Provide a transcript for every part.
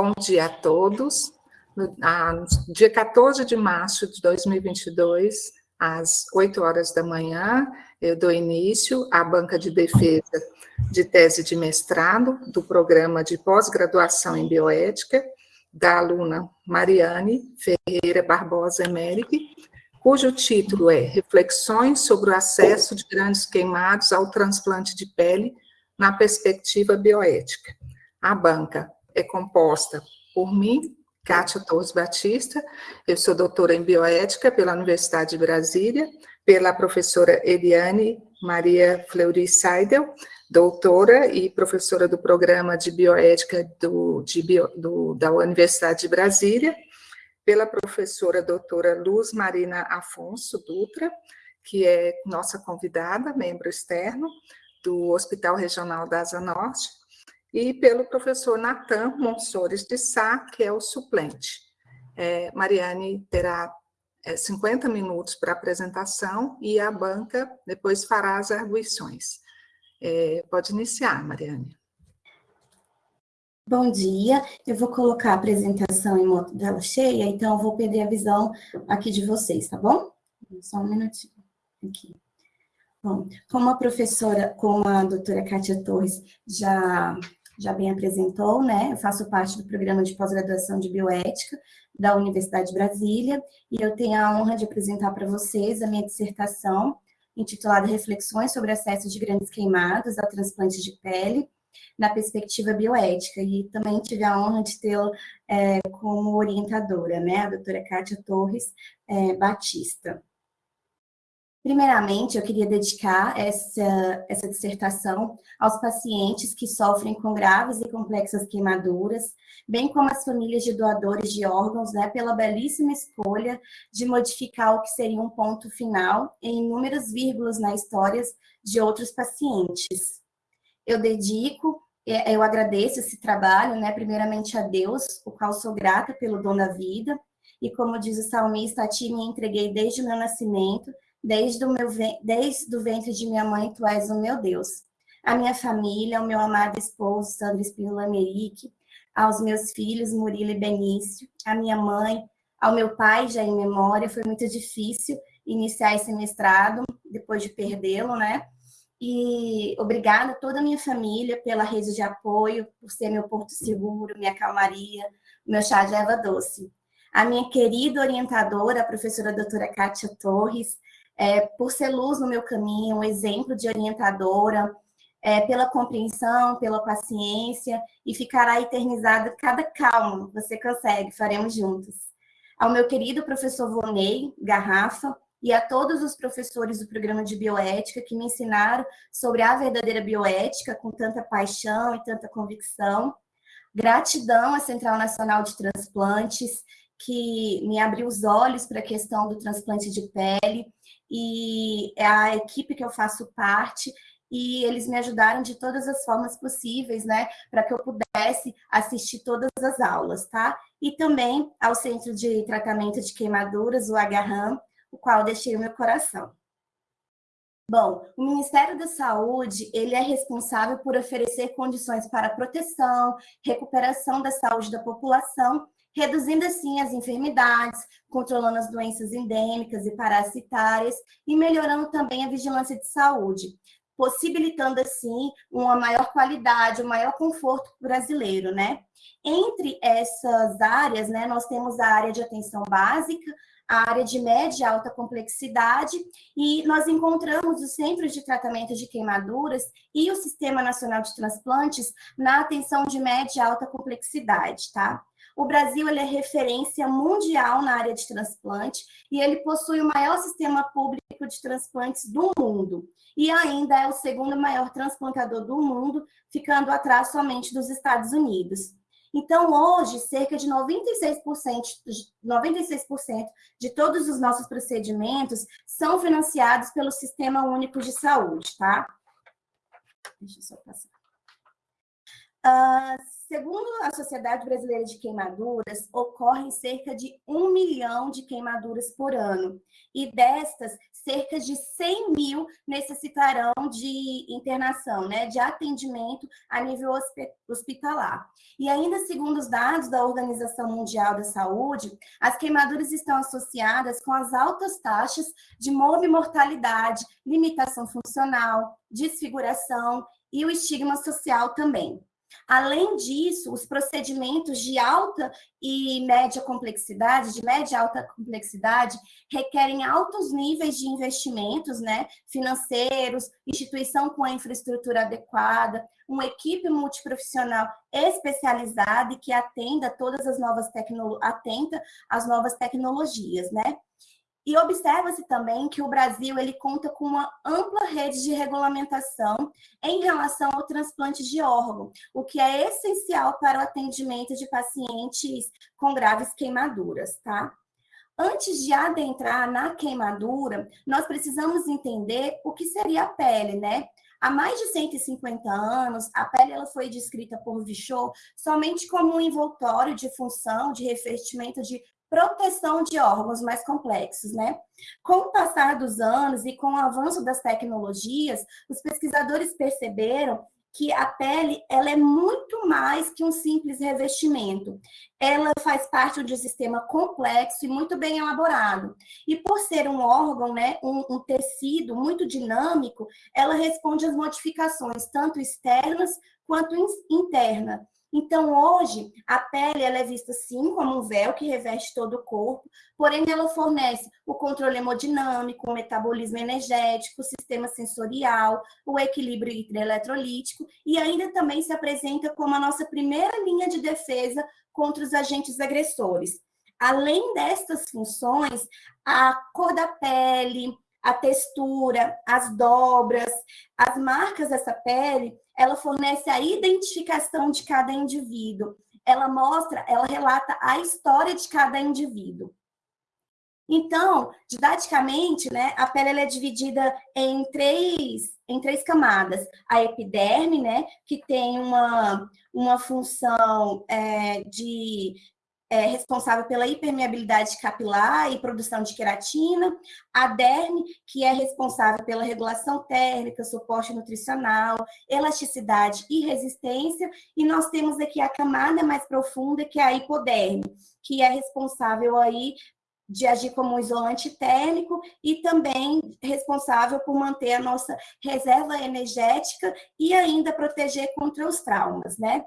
Bom dia a todos. No dia 14 de março de 2022, às 8 horas da manhã, eu dou início à banca de defesa de tese de mestrado do programa de pós-graduação em bioética da aluna Mariane Ferreira Barbosa Emerick, cujo título é Reflexões sobre o acesso de grandes queimados ao transplante de pele na perspectiva bioética. A banca é composta por mim, Kátia Torres Batista, eu sou doutora em bioética pela Universidade de Brasília, pela professora Eliane Maria Fleury Seidel, doutora e professora do programa de bioética do, de bio, do, da Universidade de Brasília, pela professora doutora Luz Marina Afonso Dutra, que é nossa convidada, membro externo do Hospital Regional da Asa Norte, e pelo professor Natan Monsores de Sá, que é o suplente. É, Mariane terá é, 50 minutos para apresentação e a banca depois fará as arguições. É, pode iniciar, Mariane. Bom dia, eu vou colocar a apresentação em dela cheia, então eu vou perder a visão aqui de vocês, tá bom? Só um minutinho aqui. Bom, como a professora, como a doutora Kátia Torres já já bem apresentou, né? Eu faço parte do programa de pós-graduação de bioética da Universidade de Brasília e eu tenho a honra de apresentar para vocês a minha dissertação intitulada Reflexões sobre acesso de grandes queimados ao transplante de pele na perspectiva bioética e também tive a honra de tê-la é, como orientadora, né? A doutora Kátia Torres é, Batista. Primeiramente, eu queria dedicar essa, essa dissertação aos pacientes que sofrem com graves e complexas queimaduras, bem como as famílias de doadores de órgãos, né, pela belíssima escolha de modificar o que seria um ponto final em inúmeras vírgulas na histórias de outros pacientes. Eu dedico, eu agradeço esse trabalho, né, primeiramente a Deus, o qual sou grata pelo dom da vida, e como diz o salmista, a ti me entreguei desde o meu nascimento, Desde o, meu, desde o ventre de minha mãe, tu és o meu Deus. A minha família, o meu amado esposo, Sandro Espínola Merique, aos meus filhos, Murilo e Benício, a minha mãe, ao meu pai, já em memória, foi muito difícil iniciar esse mestrado, depois de perdê-lo, né? E obrigada a toda a minha família pela rede de apoio, por ser meu porto seguro, minha calmaria, meu chá de erva doce. A minha querida orientadora, a professora doutora Kátia Torres, é, por ser luz no meu caminho, um exemplo de orientadora, é, pela compreensão, pela paciência, e ficará eternizado cada calma, você consegue, faremos juntos. Ao meu querido professor Vonei Garrafa, e a todos os professores do programa de bioética que me ensinaram sobre a verdadeira bioética com tanta paixão e tanta convicção. Gratidão à Central Nacional de Transplantes, que me abriu os olhos para a questão do transplante de pele e é a equipe que eu faço parte e eles me ajudaram de todas as formas possíveis, né, para que eu pudesse assistir todas as aulas, tá? E também ao Centro de Tratamento de Queimaduras, o Agarram, o qual deixei o meu coração. Bom, o Ministério da Saúde, ele é responsável por oferecer condições para proteção, recuperação da saúde da população reduzindo assim as enfermidades, controlando as doenças endêmicas e parasitárias e melhorando também a vigilância de saúde, possibilitando assim uma maior qualidade, um maior conforto brasileiro, né? Entre essas áreas, né, nós temos a área de atenção básica, a área de média e alta complexidade, e nós encontramos os centros de tratamento de queimaduras e o Sistema Nacional de Transplantes na atenção de média e alta complexidade, tá? O Brasil ele é referência mundial na área de transplante e ele possui o maior sistema público de transplantes do mundo. E ainda é o segundo maior transplantador do mundo, ficando atrás somente dos Estados Unidos. Então, hoje, cerca de 96%, 96 de todos os nossos procedimentos são financiados pelo Sistema Único de Saúde, tá? Deixa eu só passar. Uh, segundo a Sociedade Brasileira de Queimaduras, ocorrem cerca de um milhão de queimaduras por ano. E destas, cerca de 100 mil necessitarão de internação, né, de atendimento a nível hospitalar. E ainda segundo os dados da Organização Mundial da Saúde, as queimaduras estão associadas com as altas taxas de mortalidade, limitação funcional, desfiguração e o estigma social também. Além disso, os procedimentos de alta e média complexidade, de média e alta complexidade, requerem altos níveis de investimentos né, financeiros, instituição com a infraestrutura adequada, uma equipe multiprofissional especializada e que atenda todas as novas tecnologias, atenta às novas tecnologias, né? E observa-se também que o Brasil ele conta com uma ampla rede de regulamentação em relação ao transplante de órgão, o que é essencial para o atendimento de pacientes com graves queimaduras, tá? Antes de adentrar na queimadura, nós precisamos entender o que seria a pele, né? Há mais de 150 anos, a pele ela foi descrita por Vichot somente como um envoltório de função, de revestimento de proteção de órgãos mais complexos, né? Com o passar dos anos e com o avanço das tecnologias, os pesquisadores perceberam que a pele ela é muito mais que um simples revestimento. Ela faz parte de um sistema complexo e muito bem elaborado. E por ser um órgão, né, um, um tecido muito dinâmico, ela responde às modificações tanto externas quanto internas. Então, hoje, a pele ela é vista sim como um véu que reveste todo o corpo, porém ela fornece o controle hemodinâmico, o metabolismo energético, o sistema sensorial, o equilíbrio hidroeletrolítico e ainda também se apresenta como a nossa primeira linha de defesa contra os agentes agressores. Além destas funções, a cor da pele, a textura, as dobras, as marcas dessa pele, ela fornece a identificação de cada indivíduo. Ela mostra, ela relata a história de cada indivíduo. Então, didaticamente, né, a pele é dividida em três, em três camadas. A epiderme, né, que tem uma, uma função é, de é responsável pela hipermeabilidade capilar e produção de queratina, a derme, que é responsável pela regulação térmica, suporte nutricional, elasticidade e resistência, e nós temos aqui a camada mais profunda, que é a hipoderme, que é responsável aí de agir como um isolante térmico e também responsável por manter a nossa reserva energética e ainda proteger contra os traumas, né?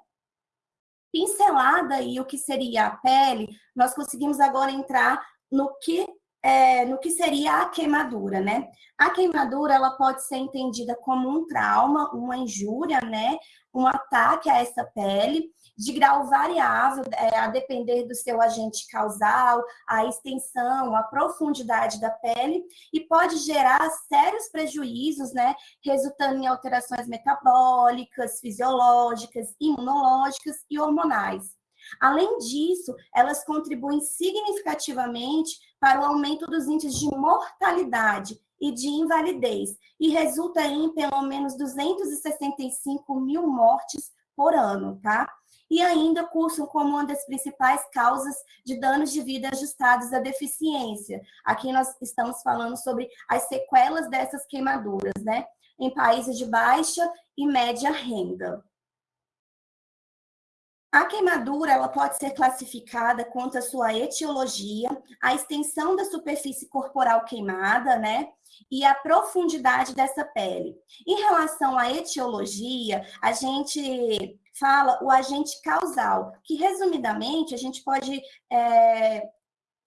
Pincelada aí o que seria a pele, nós conseguimos agora entrar no que é, no que seria a queimadura, né? A queimadura, ela pode ser entendida como um trauma, uma injúria, né? Um ataque a essa pele, de grau variável, é, a depender do seu agente causal, a extensão, a profundidade da pele, e pode gerar sérios prejuízos, né, resultando em alterações metabólicas, fisiológicas, imunológicas e hormonais. Além disso, elas contribuem significativamente para o aumento dos índices de mortalidade e de invalidez, e resulta em pelo menos 265 mil mortes por ano, tá? E ainda cursam como uma das principais causas de danos de vida ajustados à deficiência. Aqui nós estamos falando sobre as sequelas dessas queimaduras, né? Em países de baixa e média renda. A queimadura ela pode ser classificada quanto à sua etiologia, a extensão da superfície corporal queimada, né? E a profundidade dessa pele. Em relação à etiologia, a gente fala o agente causal, que resumidamente a gente pode é,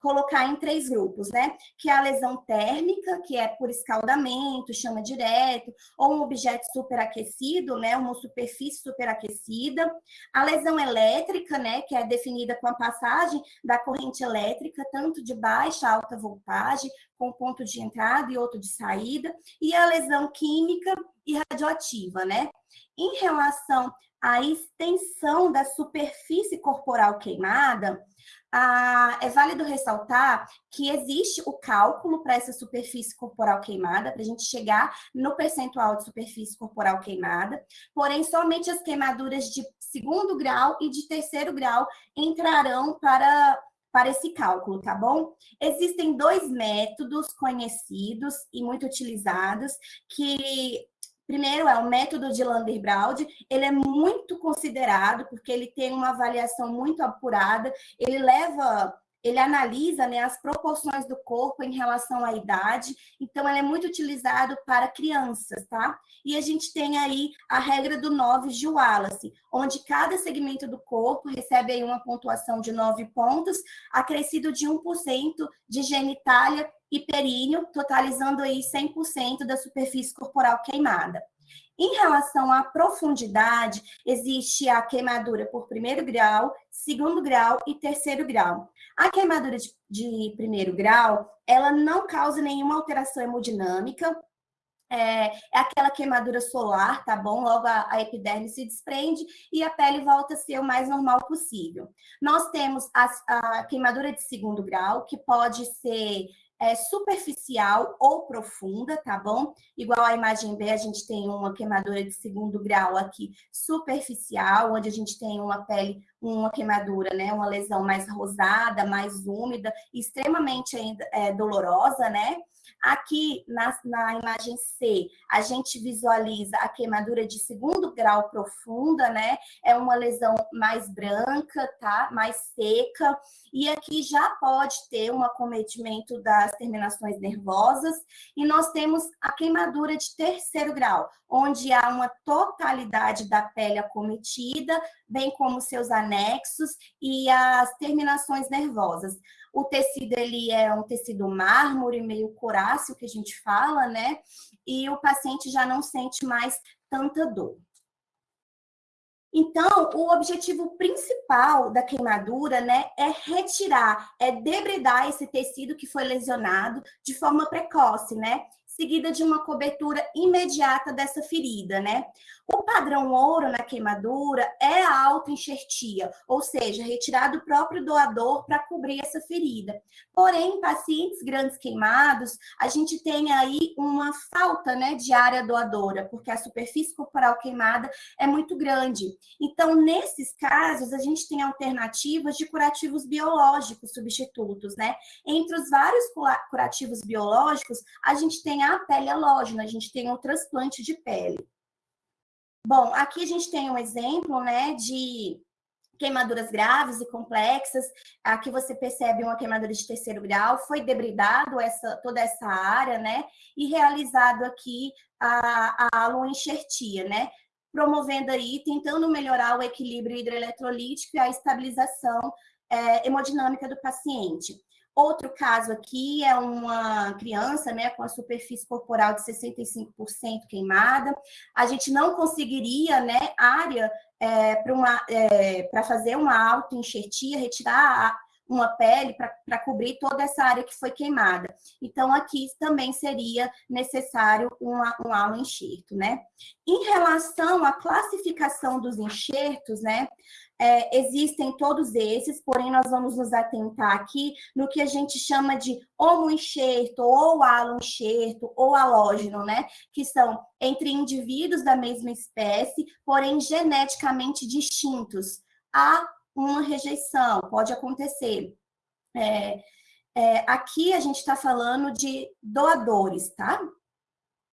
colocar em três grupos, né? Que é a lesão térmica, que é por escaldamento, chama direto, ou um objeto superaquecido, né? Uma superfície superaquecida. A lesão elétrica, né? Que é definida com a passagem da corrente elétrica, tanto de baixa a alta voltagem, com ponto de entrada e outro de saída. E a lesão química e radioativa, né? Em relação à extensão da superfície corporal queimada, ah, é válido ressaltar que existe o cálculo para essa superfície corporal queimada, para a gente chegar no percentual de superfície corporal queimada, porém, somente as queimaduras de segundo grau e de terceiro grau entrarão para para esse cálculo, tá bom? Existem dois métodos conhecidos e muito utilizados que Primeiro é o método de Lander-Braud, ele é muito considerado porque ele tem uma avaliação muito apurada, ele leva, ele analisa né, as proporções do corpo em relação à idade, então ele é muito utilizado para crianças, tá? E a gente tem aí a regra do 9 de Wallace, onde cada segmento do corpo recebe aí uma pontuação de 9 pontos, acrescido de 1% de genitália e períneo, totalizando aí 100% da superfície corporal queimada. Em relação à profundidade, existe a queimadura por primeiro grau, segundo grau e terceiro grau. A queimadura de, de primeiro grau, ela não causa nenhuma alteração hemodinâmica, é, é, aquela queimadura solar, tá bom? Logo a, a, epiderme se desprende e a pele volta a ser o mais normal possível. Nós temos a, a queimadura de segundo grau, que pode ser é, superficial ou profunda, tá bom? Igual a imagem B, a gente tem uma queimadura de segundo grau aqui, superficial, onde a gente tem uma pele, uma queimadura, né? Uma lesão mais rosada, mais úmida, extremamente ainda, é, dolorosa, né? Aqui na, na imagem C, a gente visualiza a queimadura de segundo grau profunda, né? É uma lesão mais branca, tá? Mais seca. E aqui já pode ter um acometimento das terminações nervosas. E nós temos a queimadura de terceiro grau, onde há uma totalidade da pele acometida, bem como seus anexos e as terminações nervosas. O tecido ele é um tecido mármore, meio coráceo, que a gente fala, né? E o paciente já não sente mais tanta dor. Então, o objetivo principal da queimadura, né, é retirar, é debridar esse tecido que foi lesionado de forma precoce, né? Seguida de uma cobertura imediata dessa ferida, né? O padrão ouro na queimadura é a autoenxertia, ou seja, retirar do próprio doador para cobrir essa ferida. Porém, em pacientes grandes queimados, a gente tem aí uma falta né, de área doadora, porque a superfície corporal queimada é muito grande. Então, nesses casos, a gente tem alternativas de curativos biológicos substitutos, né? Entre os vários curativos biológicos, a gente tem a pele halógena, a gente tem o transplante de pele. Bom, aqui a gente tem um exemplo, né, de queimaduras graves e complexas. Aqui você percebe uma queimadura de terceiro grau, foi debridado essa, toda essa área, né, e realizado aqui a, a aloenxertia, né, promovendo aí, tentando melhorar o equilíbrio hidroeletrolítico e a estabilização é, hemodinâmica do paciente. Outro caso aqui é uma criança né, com a superfície corporal de 65% queimada. A gente não conseguiria né, área é, para é, fazer uma autoenxertia, retirar uma pele para cobrir toda essa área que foi queimada. Então, aqui também seria necessário uma, um alo enxerto, né? Em relação à classificação dos enxertos, né? É, existem todos esses, porém nós vamos nos atentar aqui no que a gente chama de homoenxerto, ou alo-enxerto, ou halógeno, né? Que são entre indivíduos da mesma espécie, porém geneticamente distintos. Há uma rejeição, pode acontecer. É, é, aqui a gente está falando de doadores, tá?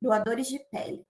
Doadores de pele.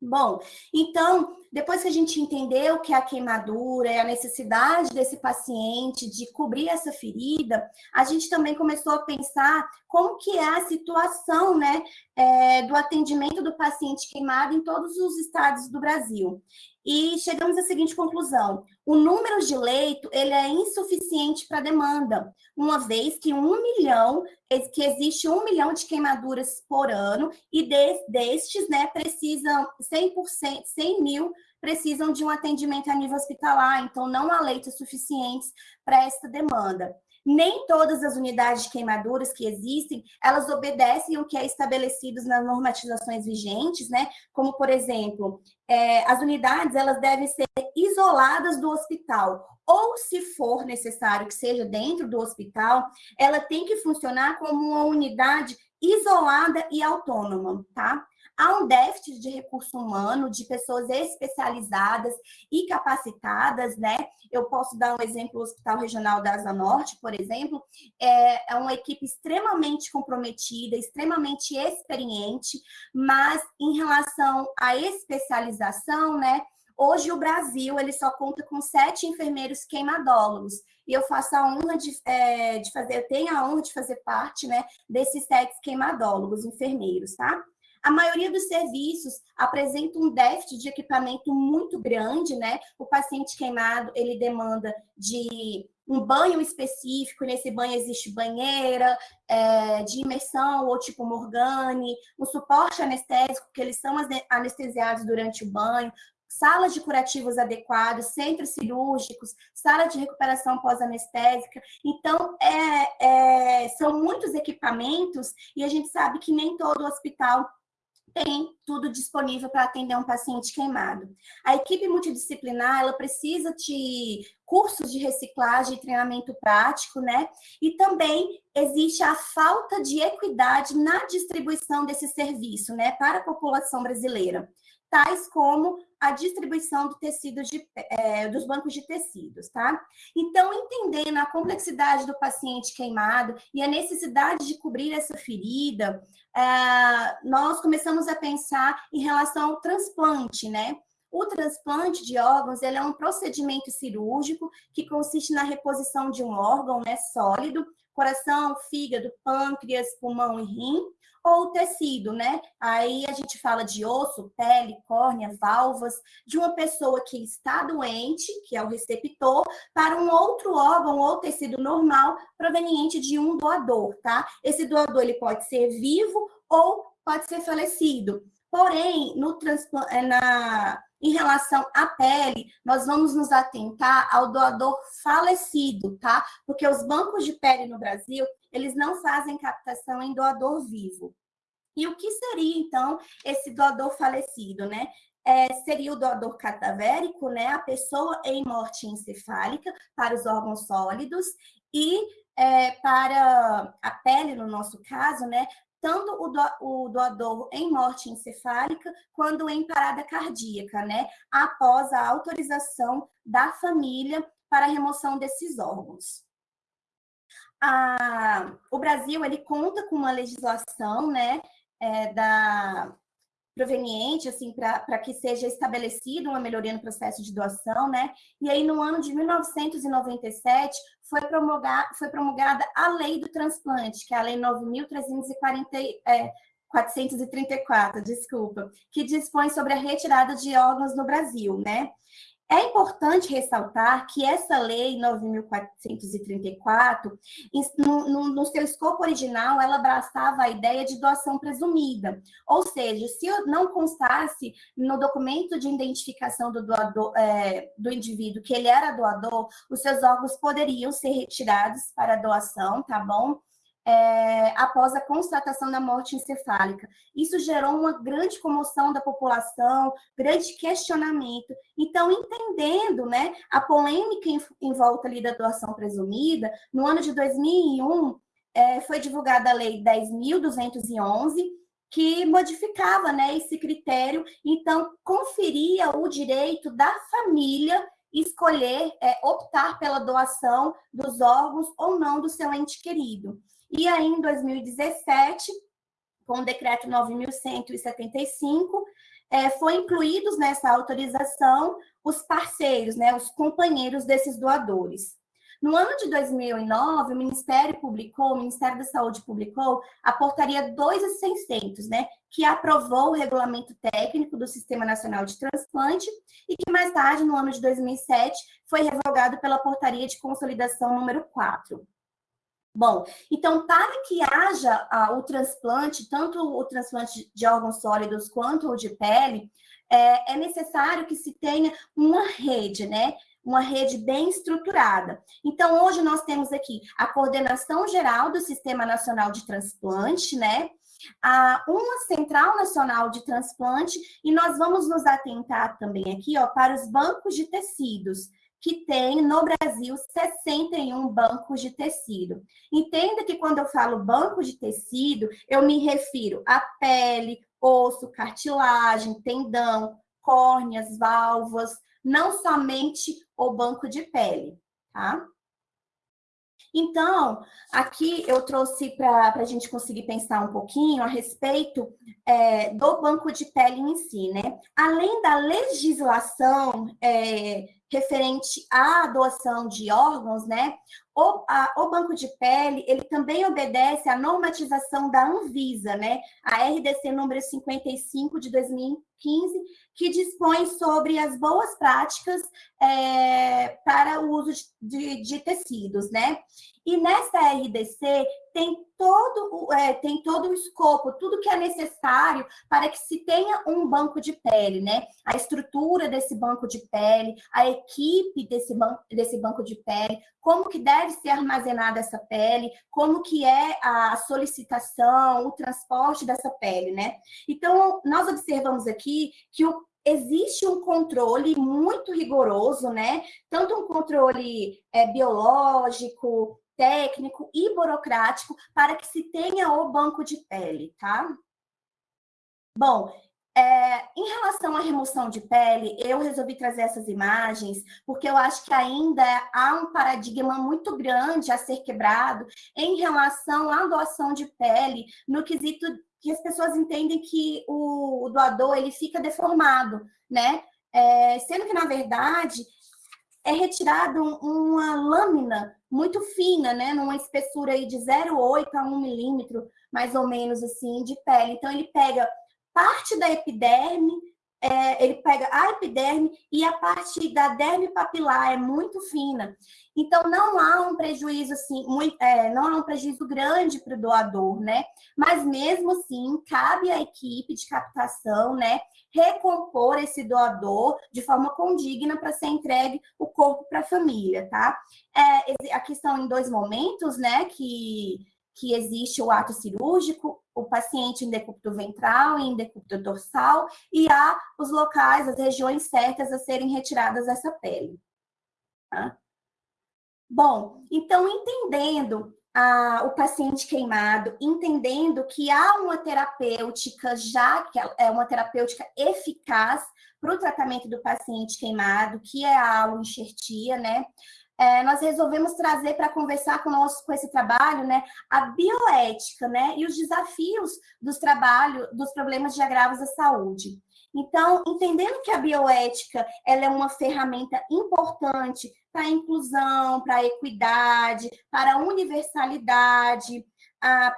Bom, então, depois que a gente entendeu que a queimadura é a necessidade desse paciente de cobrir essa ferida, a gente também começou a pensar como que é a situação né, é, do atendimento do paciente queimado em todos os estados do Brasil. E chegamos à seguinte conclusão: o número de leito ele é insuficiente para a demanda, uma vez que um milhão que existe um milhão de queimaduras por ano e destes, né, precisam 100%, 100 mil precisam de um atendimento a nível hospitalar, então não há leitos suficientes para essa demanda. Nem todas as unidades de queimaduras que existem, elas obedecem o que é estabelecido nas normatizações vigentes, né? Como, por exemplo, é, as unidades elas devem ser isoladas do hospital, ou se for necessário que seja dentro do hospital, ela tem que funcionar como uma unidade isolada e autônoma, tá? Há um déficit de recurso humano, de pessoas especializadas e capacitadas, né? Eu posso dar um exemplo, o Hospital Regional da Asa Norte, por exemplo, é, é uma equipe extremamente comprometida, extremamente experiente, mas em relação à especialização, né? Hoje o Brasil ele só conta com sete enfermeiros queimadólogos e eu faço a honra de, é, de fazer, eu tenho a honra de fazer parte, né, desses sete queimadólogos, enfermeiros, tá? A maioria dos serviços apresenta um déficit de equipamento muito grande, né? O paciente queimado, ele demanda de um banho específico, nesse banho existe banheira, é, de imersão ou tipo Morgane, um suporte anestésico, que eles são anestesiados durante o banho, salas de curativos adequados, centros cirúrgicos, sala de recuperação pós-anestésica. Então, é, é, são muitos equipamentos e a gente sabe que nem todo hospital tem tudo disponível para atender um paciente queimado. A equipe multidisciplinar, ela precisa de cursos de reciclagem treinamento prático, né? E também existe a falta de equidade na distribuição desse serviço, né, para a população brasileira tais como a distribuição do tecido de, é, dos bancos de tecidos, tá? Então, entendendo a complexidade do paciente queimado e a necessidade de cobrir essa ferida, é, nós começamos a pensar em relação ao transplante, né? O transplante de órgãos ele é um procedimento cirúrgico que consiste na reposição de um órgão né, sólido, coração, fígado, pâncreas, pulmão e rim, ou tecido, né? Aí a gente fala de osso, pele, córnea, válvulas, de uma pessoa que está doente, que é o receptor, para um outro órgão ou tecido normal proveniente de um doador, tá? Esse doador ele pode ser vivo ou pode ser falecido. Porém, no é, na, em relação à pele, nós vamos nos atentar ao doador falecido, tá? Porque os bancos de pele no Brasil, eles não fazem captação em doador vivo. E o que seria, então, esse doador falecido, né? É, seria o doador cadavérico, né? A pessoa em morte encefálica para os órgãos sólidos e é, para a pele, no nosso caso, né? Tanto o, do, o doador em morte encefálica quanto em parada cardíaca, né? Após a autorização da família para a remoção desses órgãos a, o Brasil ele conta com uma legislação, né, é, da proveniente, assim, para que seja estabelecida uma melhoria no processo de doação, né? E aí, no ano de 1997, foi, promulgada, foi promulgada a Lei do Transplante, que é a Lei 9.340, é, 434, desculpa, que dispõe sobre a retirada de órgãos no Brasil, né? É importante ressaltar que essa lei 9.434, no, no, no, seu escopo original, ela abraçava a ideia de doação presumida. Ou seja, se não constasse no documento de identificação do, doador, é, do indivíduo que ele era doador, os seus órgãos poderiam ser retirados para doação, tá bom? É, após a constatação da morte encefálica. Isso gerou uma grande comoção da população, grande questionamento. Então, entendendo né, a polêmica em, em volta ali da doação presumida, no ano de 2001, é, foi divulgada a Lei 10.211, que modificava né, esse critério, então conferia o direito da família escolher, é, optar pela doação dos órgãos ou não do seu ente querido. E aí, em 2017, com o decreto 9.175, é, foi incluídos nessa autorização os parceiros, né, os companheiros desses doadores. No ano de 2009, o Ministério publicou, o Ministério da Saúde publicou a portaria 2600, né, que aprovou o regulamento técnico do Sistema Nacional de Transplante e que mais tarde, no ano de 2007, foi revogado pela portaria de consolidação número 4. Bom, então, para que haja ah, o transplante, tanto o transplante de órgãos sólidos quanto o de pele, é, é necessário que se tenha uma rede, né? uma rede bem estruturada. Então, hoje nós temos aqui a coordenação geral do Sistema Nacional de Transplante, né? A uma Central Nacional de Transplante, e nós vamos nos atentar também aqui ó, para os bancos de tecidos, que tem no Brasil 61 bancos de tecido. Entenda que quando eu falo banco de tecido, eu me refiro à pele, osso, cartilagem, tendão, córneas, válvulas, não somente o banco de pele, tá? Então, aqui eu trouxe para a gente conseguir pensar um pouquinho a respeito é, do banco de pele em si, né? Além da legislação é, referente à doação de órgãos, né? O, a, o, banco de pele, ele também obedece à normatização da Anvisa, né? A RDC número 55 de 2015, que dispõe sobre as boas práticas é, para o uso de, de, tecidos, né? E nessa RDC tem todo, é, tem todo o escopo, tudo que é necessário para que se tenha um banco de pele, né? A estrutura desse banco de pele, a equipe desse, ban desse banco de pele, como que deve ser armazenada essa pele, como que é a solicitação, o transporte dessa pele, né? Então, nós observamos aqui que o existe um controle muito rigoroso, né? Tanto um controle é, biológico, técnico e burocrático para que se tenha o banco de pele, tá? Bom, é, em relação à remoção de pele, eu resolvi trazer essas imagens porque eu acho que ainda há um paradigma muito grande a ser quebrado em relação à doação de pele no quesito que as pessoas entendem que o, o doador ele fica deformado, né? É, sendo que, na verdade, é retirado uma lâmina muito fina, né? Numa espessura aí de 0,8 a 1 milímetro, mais ou menos assim, de pele. Então, ele pega parte da epiderme, é, ele pega a epiderme e a parte da derme papilar é muito fina. Então, não há um prejuízo, assim, muito, é, não há um prejuízo grande para o doador, né? Mas mesmo assim, cabe à equipe de captação, né, recompor esse doador de forma condigna para ser entregue o corpo para a família, tá? É, aqui são em dois momentos, né, que que existe o ato cirúrgico, o paciente em decúbito ventral e em decúbito dorsal, e há os locais, as regiões certas a serem retiradas dessa pele. Tá? Bom, então, entendendo ah, o paciente queimado, entendendo que há uma terapêutica já, que é uma terapêutica eficaz para o tratamento do paciente queimado, que é a aloenxertia, né? É, nós resolvemos trazer para conversar conosco com esse trabalho, né, a bioética, né, e os desafios dos trabalhos, dos problemas de agravos à saúde. Então, entendendo que a bioética ela é uma ferramenta importante para a inclusão, para a equidade, para a universalidade,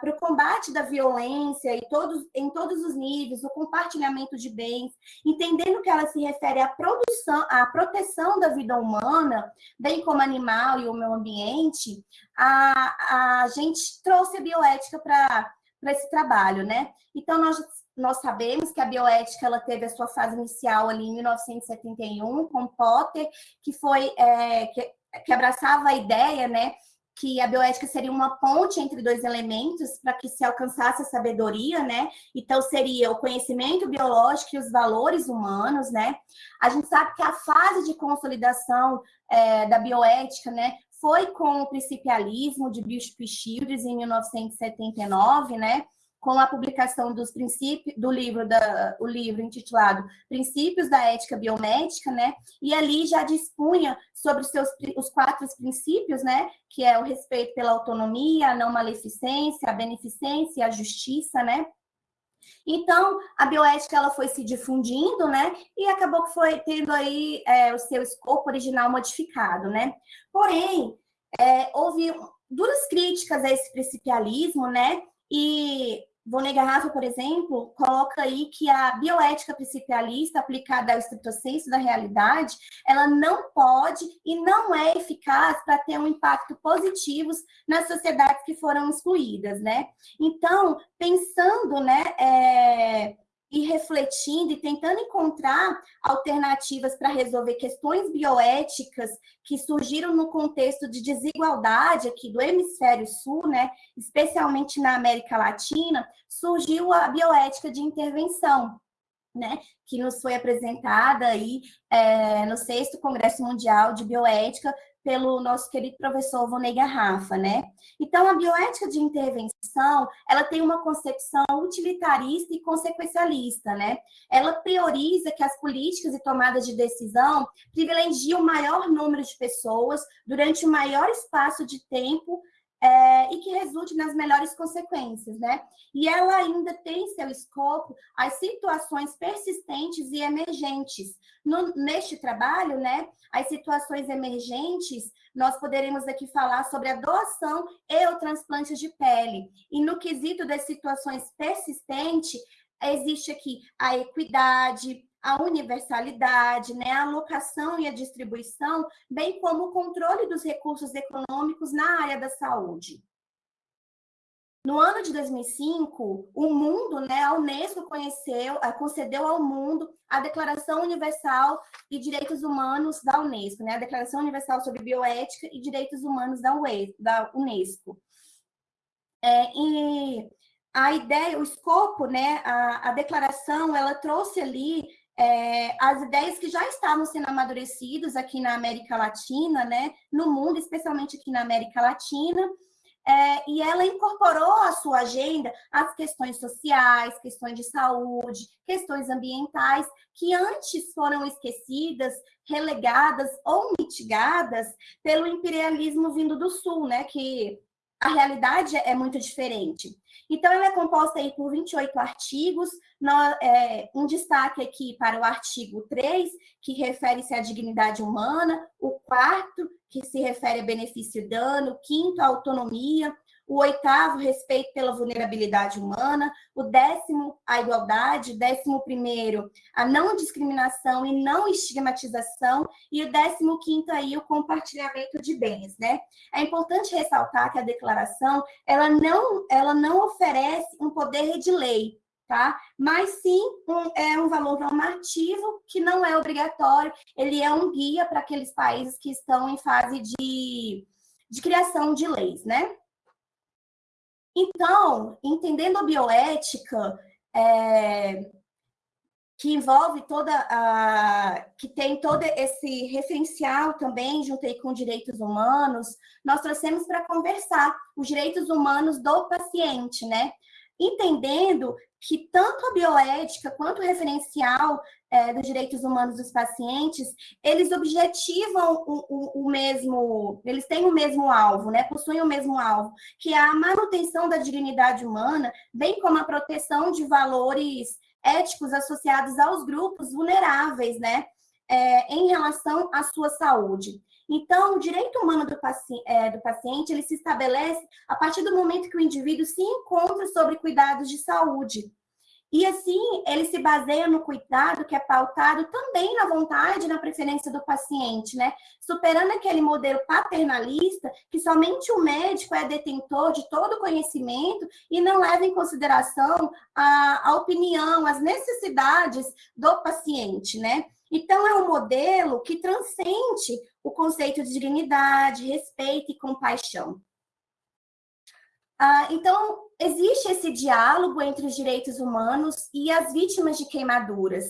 para o combate da violência e todos, em todos os níveis, o compartilhamento de bens, entendendo que ela se refere à produção, à proteção da vida humana, bem como animal e o meio ambiente, a, a gente trouxe a bioética para esse trabalho, né? Então, nós, nós sabemos que a bioética ela teve a sua fase inicial ali em 1971, com Potter, que foi, é, que, que abraçava a ideia, né, que a bioética seria uma ponte entre dois elementos para que se alcançasse a sabedoria, né? Então, seria o conhecimento biológico e os valores humanos, né? A gente sabe que a fase de consolidação é, da bioética, né, foi com o principialismo de Bishop Shields em 1979, né? Com a publicação dos princípios do livro da o livro intitulado Princípios da Ética Biomédica, né? E ali já dispunha sobre os seus os quatro princípios, né? Que é o respeito pela autonomia, a não maleficência, a beneficência a justiça, né? Então, a bioética ela foi se difundindo, né? E acabou que foi tendo aí é, o seu escopo original modificado, né? Porém, é, houve duras críticas a esse principialismo, né? E Vonei Garrafa, por exemplo, coloca aí que a bioética principialista aplicada ao estrito senso da realidade, ela não pode e não é eficaz para ter um impacto positivo nas sociedades que foram excluídas, né? Então, pensando, né, é, e refletindo e tentando encontrar alternativas para resolver questões bioéticas que surgiram no contexto de desigualdade aqui do hemisfério sul, né, especialmente na América Latina, surgiu a bioética de intervenção, né, que nos foi apresentada aí é, no sexto Congresso Mundial de Bioética pelo nosso querido professor Vonei Garrafa, né? Então, a bioética de intervenção, ela tem uma concepção utilitarista e consequencialista, né? Ela prioriza que as políticas e tomadas de decisão privilegiem o maior número de pessoas durante o maior espaço de tempo é, e que resulte nas melhores consequências, né? E ela ainda tem em seu escopo as situações persistentes e emergentes. No, neste trabalho, né, as situações emergentes, nós poderemos aqui falar sobre a doação e o transplante de pele. E no quesito das situações persistentes, existe aqui a equidade, a universalidade, né, a alocação e a distribuição, bem como o controle dos recursos econômicos na área da saúde. No ano de 2005, o mundo, né, a Unesco conheceu, eh, concedeu ao mundo a Declaração Universal de Direitos Humanos da Unesco, né, a Declaração Universal sobre Bioética e Direitos Humanos da Unesco. É, e a ideia, o escopo, né, a, a declaração, ela trouxe ali é, as ideias que já estavam sendo amadurecidas aqui na América Latina, né, no mundo, especialmente aqui na América Latina, é, e ela incorporou à sua agenda as questões sociais, questões de saúde, questões ambientais, que antes foram esquecidas, relegadas ou mitigadas pelo imperialismo vindo do Sul, né, que a realidade é muito diferente. Então, ela é composta aí por 28 artigos, é, um destaque aqui para o artigo 3, que refere-se à dignidade humana, o quarto, que se refere a benefício e dano, o quinto, a autonomia, o oitavo, respeito pela vulnerabilidade humana, o décimo, a igualdade, décimo primeiro, a não discriminação e não estigmatização, e o décimo quinto aí, o compartilhamento de bens, né? É importante ressaltar que a declaração, ela não, ela não oferece um poder de lei, tá? Mas sim um, é um valor normativo que não é obrigatório, ele é um guia para aqueles países que estão em fase de, de criação de leis, né? Então, entendendo a bioética, é, que envolve toda a... que tem todo esse referencial também, juntei com direitos humanos, nós trouxemos para conversar os direitos humanos do paciente, né? Entendendo que tanto a bioética quanto o referencial é, dos direitos humanos dos pacientes, eles objetivam o, o, o, mesmo, eles têm o mesmo alvo, né? possuem o mesmo alvo, que é a manutenção da dignidade humana, bem como a proteção de valores éticos associados aos grupos vulneráveis, né? É, em relação à sua saúde. Então, o direito humano do, paci é, do paciente, ele se estabelece a partir do momento que o indivíduo se encontra sobre cuidados de saúde. E assim, ele se baseia no cuidado que é pautado também na vontade e na preferência do paciente, né? Superando aquele modelo paternalista que somente o médico é detentor de todo o conhecimento e não leva em consideração a, a opinião, as necessidades do paciente, né? Então, é um modelo que transcende o conceito de dignidade, respeito e compaixão. Ah, então, existe esse diálogo entre os direitos humanos e as vítimas de queimaduras.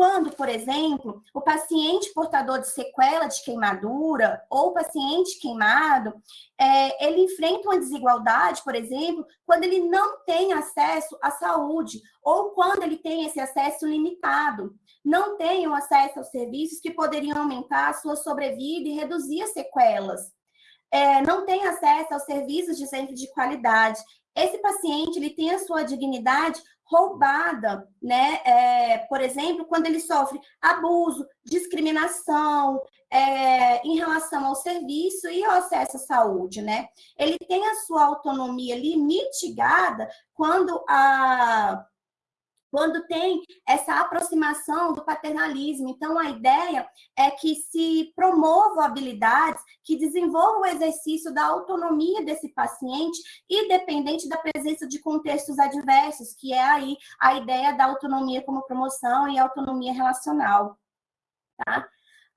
Quando, por exemplo, o paciente portador de sequela de queimadura ou paciente queimado, é, ele enfrenta uma desigualdade, por exemplo, quando ele não tem acesso à saúde ou quando ele tem esse acesso limitado, não tem o acesso aos serviços que poderiam aumentar a sua sobrevida e reduzir as sequelas. É, não tem acesso aos serviços de centro de qualidade esse paciente ele tem a sua dignidade roubada, né? É, por exemplo, quando ele sofre abuso, discriminação é, em relação ao serviço e ao acesso à saúde, né? Ele tem a sua autonomia ali mitigada quando a, quando tem essa aproximação do paternalismo. Então, a ideia é que se promovam habilidades que desenvolvam o exercício da autonomia desse paciente, independente da presença de contextos adversos, que é aí a ideia da autonomia como promoção e autonomia relacional. Tá?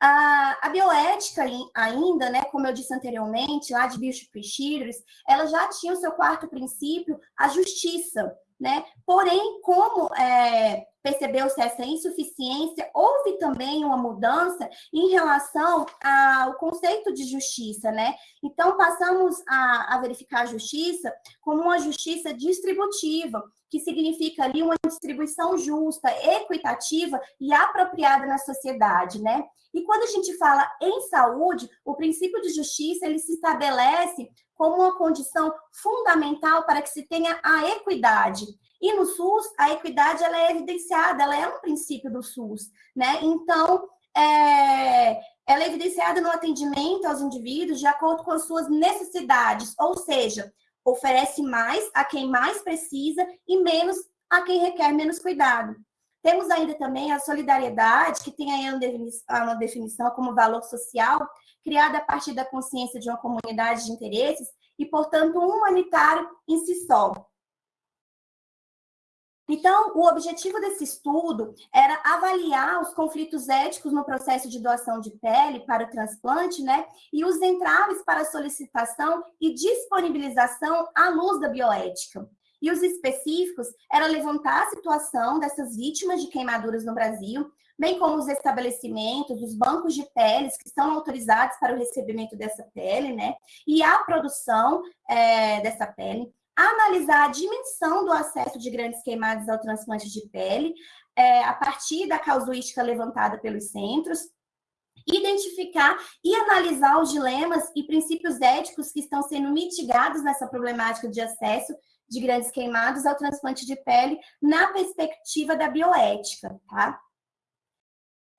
A, bioética ainda, né, como eu disse anteriormente, lá de Bishop e ela já tinha o seu quarto princípio, a justiça. Né? Porém, como é, percebeu-se essa insuficiência, houve também uma mudança em relação ao conceito de justiça, né? Então, passamos a, a verificar a justiça como uma justiça distributiva, que significa ali uma distribuição justa, equitativa e apropriada na sociedade, né? E quando a gente fala em saúde, o princípio de justiça, ele se estabelece como uma condição fundamental para que se tenha a equidade. E no SUS, a equidade ela é evidenciada, ela é um princípio do SUS, né? Então, é, ela é evidenciada no atendimento aos indivíduos de acordo com as suas necessidades, ou seja, oferece mais a quem mais precisa e menos a quem requer menos cuidado. Temos ainda também a solidariedade, que tem aí uma definição como valor social, criada a partir da consciência de uma comunidade de interesses e, portanto, humanitário em si só. Então, o objetivo desse estudo era avaliar os conflitos éticos no processo de doação de pele para o transplante, né? E os entraves para a solicitação e disponibilização à luz da bioética. E os específicos era levantar a situação dessas vítimas de queimaduras no Brasil, bem como os estabelecimentos, os bancos de peles que estão autorizados para o recebimento dessa pele, né? E a produção é, dessa pele analisar a dimensão do acesso de grandes queimadas ao transplante de pele, é, a partir da casuística levantada pelos centros, identificar e analisar os dilemas e princípios éticos que estão sendo mitigados nessa problemática de acesso de grandes queimados ao transplante de pele na perspectiva da bioética, tá?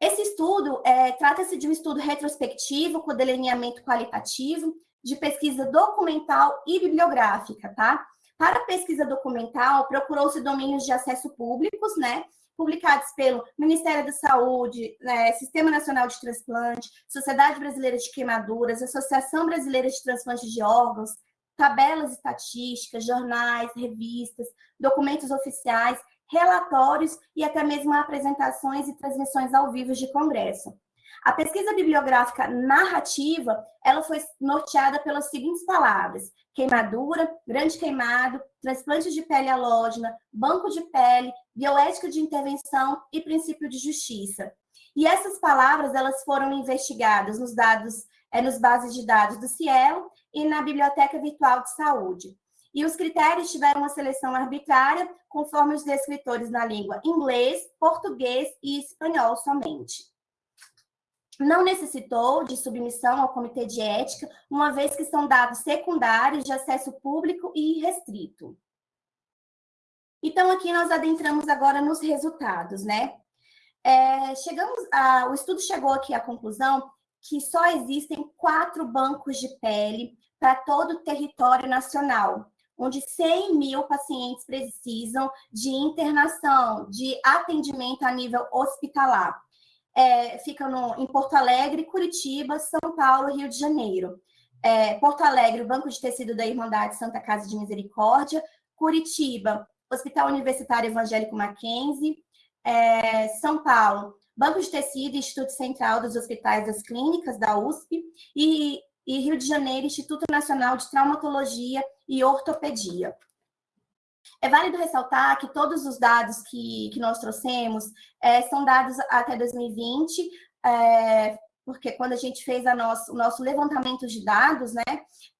Esse estudo é, trata-se de um estudo retrospectivo com delineamento qualitativo de pesquisa documental e bibliográfica, tá? Para a pesquisa documental, procurou-se domínios de acesso públicos, né? Publicados pelo Ministério da Saúde, né, Sistema Nacional de Transplante, Sociedade Brasileira de Queimaduras, Associação Brasileira de Transplante de Órgãos, tabelas estatísticas, jornais, revistas, documentos oficiais, relatórios e até mesmo apresentações e transmissões ao vivo de congresso. A pesquisa bibliográfica narrativa, ela foi norteada pelas seguintes palavras: queimadura, grande queimado, transplante de pele halógena, banco de pele, bioética de intervenção e princípio de justiça. E essas palavras, elas foram investigadas nos dados, é, nos bases de dados do Cielo e na Biblioteca Virtual de Saúde. E os critérios tiveram uma seleção arbitrária, conforme os descritores na língua inglês, português e espanhol somente não necessitou de submissão ao comitê de ética, uma vez que são dados secundários de acesso público e restrito. Então, aqui nós adentramos agora nos resultados, né? É, chegamos a, o estudo chegou aqui à conclusão que só existem quatro bancos de pele para todo o território nacional, onde 100 mil pacientes precisam de internação, de atendimento a nível hospitalar é, fica no, em Porto Alegre, Curitiba, São Paulo, Rio de Janeiro. É, Porto Alegre, o Banco de Tecido da Irmandade Santa Casa de Misericórdia. Curitiba, Hospital Universitário Evangélico Mackenzie. É, São Paulo, Banco de Tecido, Instituto Central dos Hospitais das Clínicas da USP. E, e Rio de Janeiro, Instituto Nacional de Traumatologia e Ortopedia. É válido ressaltar que todos os dados que, que nós trouxemos é, são dados até 2020, é, porque quando a gente fez a nosso, o nosso levantamento de dados, né,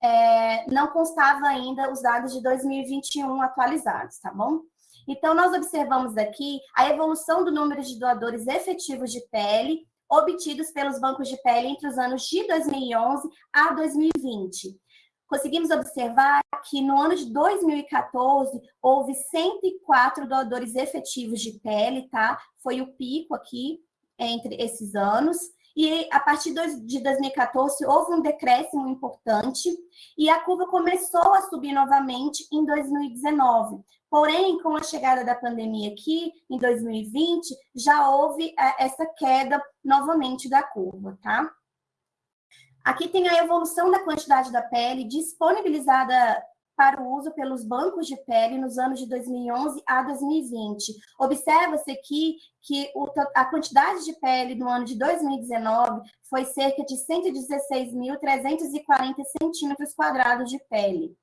é, não constava ainda os dados de 2021 atualizados, tá bom? Então, nós observamos aqui a evolução do número de doadores efetivos de pele obtidos pelos bancos de pele entre os anos de 2011 a 2020 conseguimos observar que no ano de 2014 houve 104 doadores efetivos de pele, tá? Foi o pico aqui entre esses anos. E a partir de 2014 houve um decréscimo importante e a curva começou a subir novamente em 2019. Porém, com a chegada da pandemia aqui, em 2020, já houve é, essa queda novamente da curva, tá? Aqui tem a evolução da quantidade da pele disponibilizada para o uso pelos bancos de pele nos anos de 2011 a 2020. Observa-se aqui que a quantidade de pele no ano de 2019 foi cerca de 116.340 centímetros quadrados de pele.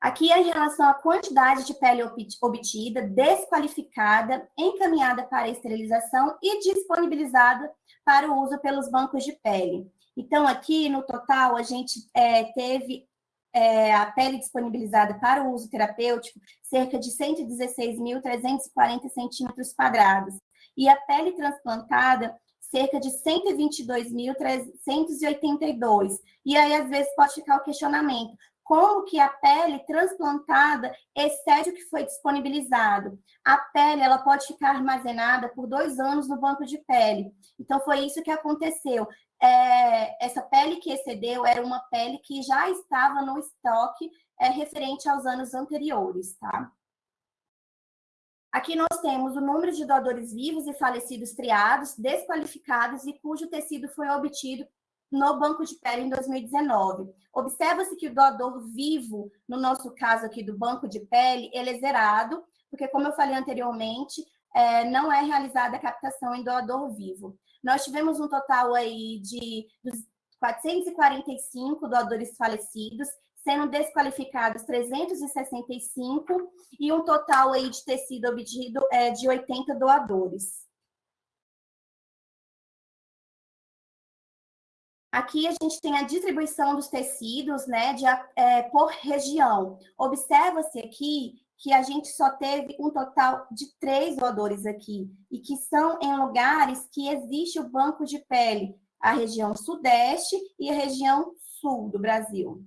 Aqui é em relação à quantidade de pele obtida, desqualificada, encaminhada para esterilização e disponibilizada para o uso pelos bancos de pele. Então, aqui no total, a gente é, teve é, a pele disponibilizada para o uso terapêutico, cerca de 116.340 centímetros quadrados. E a pele transplantada, cerca de 122.382. E aí, às vezes, pode ficar o questionamento, como que a pele transplantada excede o que foi disponibilizado. A pele ela pode ficar armazenada por dois anos no banco de pele. Então, foi isso que aconteceu. É, essa pele que excedeu era uma pele que já estava no estoque é, referente aos anos anteriores, tá? Aqui nós temos o número de doadores vivos e falecidos triados, desqualificados e cujo tecido foi obtido no banco de pele em 2019. Observa-se que o doador vivo, no nosso caso aqui do banco de pele, ele é zerado, porque como eu falei anteriormente, é, não é realizada a captação em doador vivo. Nós tivemos um total aí de 445 doadores falecidos, sendo desqualificados 365 e um total aí de tecido obtido é, de 80 doadores. Aqui a gente tem a distribuição dos tecidos, né, de, é, por região. Observa-se aqui que a gente só teve um total de três doadores aqui, e que são em lugares que existe o banco de pele, a região sudeste e a região sul do Brasil.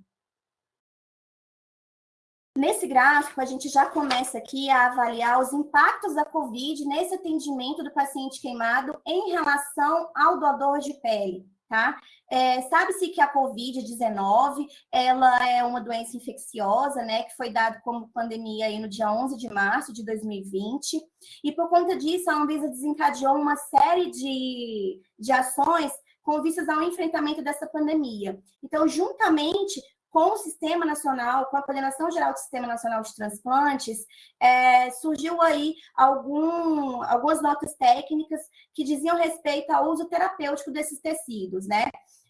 Nesse gráfico, a gente já começa aqui a avaliar os impactos da COVID nesse atendimento do paciente queimado em relação ao doador de pele tá? É, Sabe-se que a Covid-19, ela é uma doença infecciosa, né, que foi dada como pandemia aí no dia 11 de março de 2020, e por conta disso, a Anvisa desencadeou uma série de, de ações com vistas ao enfrentamento dessa pandemia. Então, juntamente com o Sistema Nacional, com a Coordenação Geral do Sistema Nacional de Transplantes, é, surgiu aí algum, algumas notas técnicas que diziam respeito ao uso terapêutico desses tecidos, né?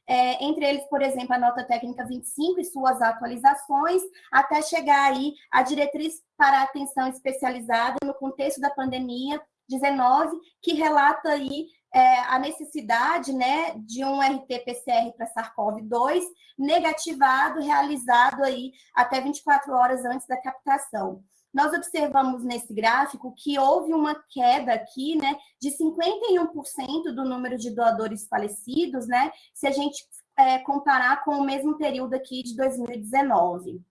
É, entre eles, por exemplo, a nota técnica 25 e suas atualizações, até chegar aí a diretriz para atenção especializada no contexto da pandemia 19, que relata aí é, a necessidade né, de um RT-PCR para SARS-CoV-2 negativado, realizado aí até 24 horas antes da captação. Nós observamos nesse gráfico que houve uma queda aqui, né, de 51% do número de doadores falecidos, né, se a gente é, comparar com o mesmo período aqui de 2019.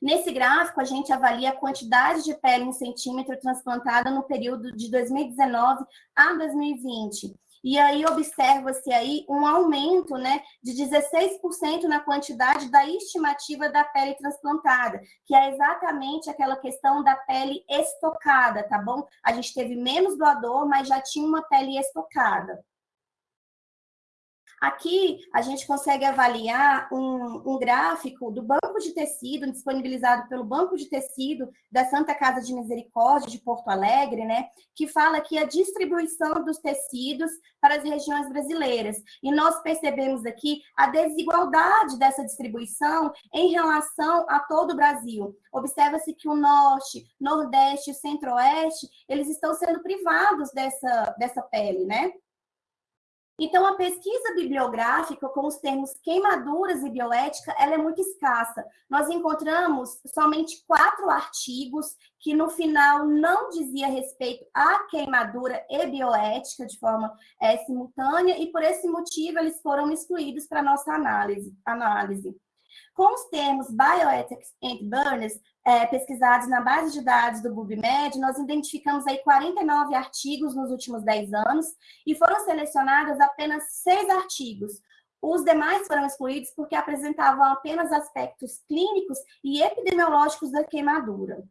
Nesse gráfico, a gente avalia a quantidade de pele em centímetro transplantada no período de 2019 a 2020. E aí observa-se aí um aumento né, de 16% na quantidade da estimativa da pele transplantada, que é exatamente aquela questão da pele estocada, tá bom? A gente teve menos doador, mas já tinha uma pele estocada. Aqui, a gente consegue avaliar um, um, gráfico do banco de tecido, disponibilizado pelo Banco de Tecido da Santa Casa de Misericórdia de Porto Alegre, né, que fala aqui a distribuição dos tecidos para as regiões brasileiras. E nós percebemos aqui a desigualdade dessa distribuição em relação a todo o Brasil. Observa-se que o Norte, Nordeste e Centro-Oeste, eles estão sendo privados dessa, dessa pele, né? Então, a pesquisa bibliográfica com os termos queimaduras e bioética, ela é muito escassa. Nós encontramos somente quatro artigos que, no final, não dizia respeito à queimadura e bioética de forma é, simultânea, e por esse motivo eles foram excluídos para nossa análise. análise. Com os termos Bioethics and Burners, é, pesquisados na base de dados do PubMed, nós identificamos aí 49 artigos nos últimos 10 anos e foram selecionados apenas seis artigos, Os demais foram excluídos porque apresentavam apenas aspectos clínicos e epidemiológicos da queimadura.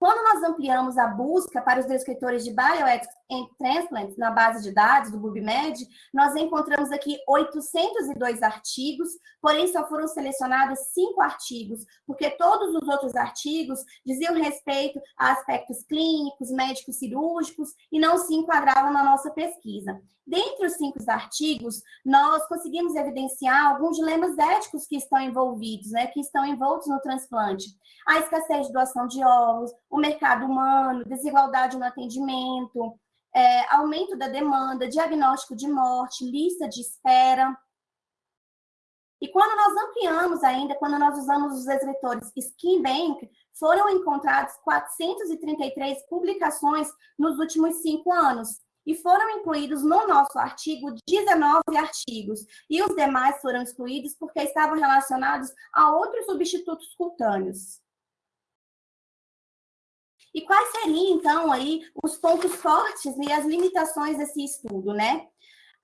Quando nós ampliamos a busca para os descritores de Bioethics and Transplants na base de dados do PubMed, nós encontramos aqui 802 artigos, porém só foram selecionados cinco artigos, porque todos os outros artigos diziam respeito a aspectos clínicos, médicos cirúrgicos e não se enquadravam na nossa pesquisa. Dentre os cinco artigos, nós conseguimos evidenciar alguns dilemas éticos que estão envolvidos, né, que estão envoltos no transplante. A escassez de doação de órgãos, o mercado humano, desigualdade no atendimento, é, aumento da demanda, diagnóstico de morte, lista de espera. E quando nós ampliamos ainda, quando nós usamos os escritores Skin Bank, foram encontrados 433 publicações nos últimos cinco anos, e foram incluídos no nosso artigo 19 artigos, e os demais foram excluídos porque estavam relacionados a outros substitutos cutâneos. E quais seriam, então, aí os pontos fortes e as limitações desse estudo, né?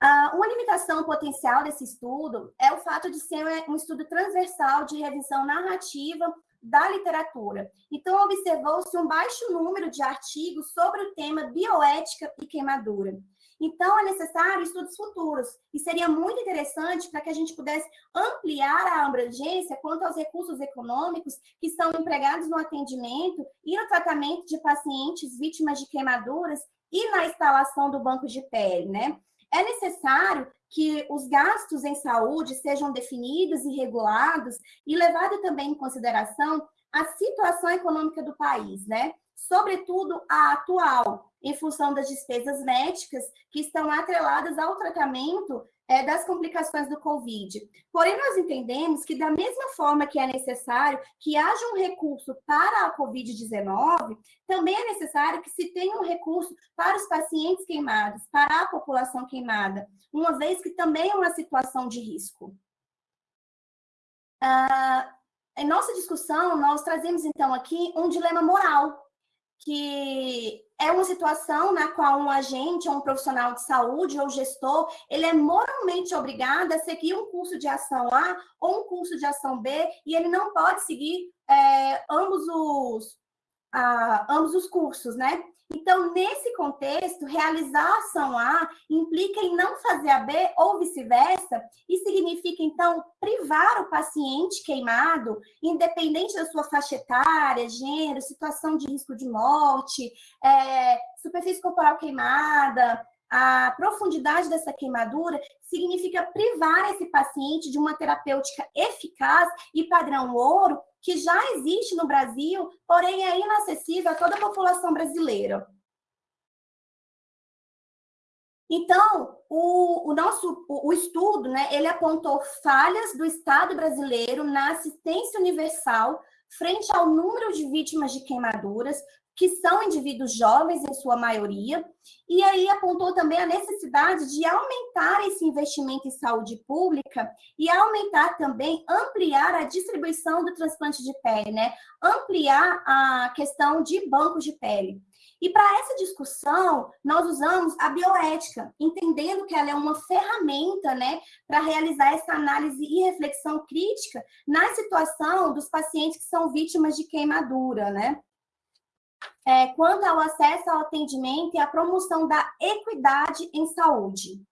Uh, uma limitação potencial desse estudo é o fato de ser um estudo transversal de revisão narrativa da literatura. Então, observou-se um baixo número de artigos sobre o tema bioética e queimadura. Então, é necessário estudos futuros, e seria muito interessante para que a gente pudesse ampliar a abrangência quanto aos recursos econômicos que são empregados no atendimento e no tratamento de pacientes vítimas de queimaduras e na instalação do banco de pele, né? É necessário que os gastos em saúde sejam definidos e regulados e levado também em consideração a situação econômica do país, né? Sobretudo a atual, em função das despesas médicas que estão atreladas ao tratamento é, das complicações do Covid. Porém, nós entendemos que, da mesma forma que é necessário que haja um recurso para a Covid-19, também é necessário que se tenha um recurso para os pacientes queimados, para a população queimada, uma vez que também é uma situação de risco. Ah, em nossa discussão, nós trazemos, então, aqui um dilema moral que é uma situação na qual um agente, ou um profissional de saúde ou gestor, ele é moralmente obrigado a seguir um curso de ação A ou um curso de ação B, e ele não pode seguir é, ambos, os, ah, ambos os cursos, né? Então, nesse contexto, realizar a ação A implica em não fazer a B ou vice-versa, e significa, então, privar o paciente queimado, independente da sua faixa etária, gênero, situação de risco de morte, é, superfície corporal queimada, a profundidade dessa queimadura significa privar esse paciente de uma terapêutica eficaz e padrão ouro que já existe no Brasil, porém é inacessível a toda a população brasileira. Então, o, o nosso o, o, estudo, né, ele apontou falhas do Estado brasileiro na assistência universal frente ao número de vítimas de queimaduras, que são indivíduos jovens em sua maioria, e aí apontou também a necessidade de aumentar esse investimento em saúde pública e aumentar também, ampliar a distribuição do transplante de pele, né? Ampliar a questão de bancos de pele. E para essa discussão, nós usamos a bioética, entendendo que ela é uma ferramenta né, para realizar essa análise e reflexão crítica na situação dos pacientes que são vítimas de queimadura, né? É, quanto ao acesso ao atendimento e à promoção da equidade em saúde.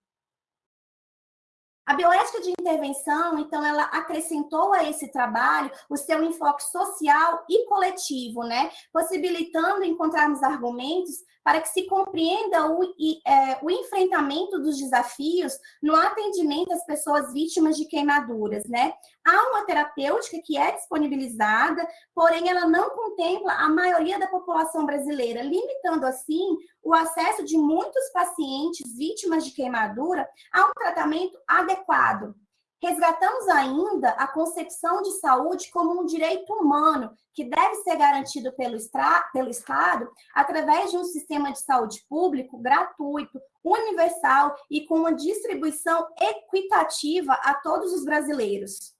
A bioética de intervenção, então, ela acrescentou a esse trabalho o seu enfoque social e coletivo, né? Possibilitando encontrarmos argumentos para que se compreenda o, é, o enfrentamento dos desafios no atendimento às pessoas vítimas de queimaduras, né? Há uma terapêutica que é disponibilizada, porém ela não contempla a maioria da população brasileira, limitando assim o acesso de muitos pacientes vítimas de queimadura a um tratamento adequado. Resgatamos ainda a concepção de saúde como um direito humano que deve ser garantido pelo, pelo Estado através de um sistema de saúde público gratuito, universal e com uma distribuição equitativa a todos os brasileiros.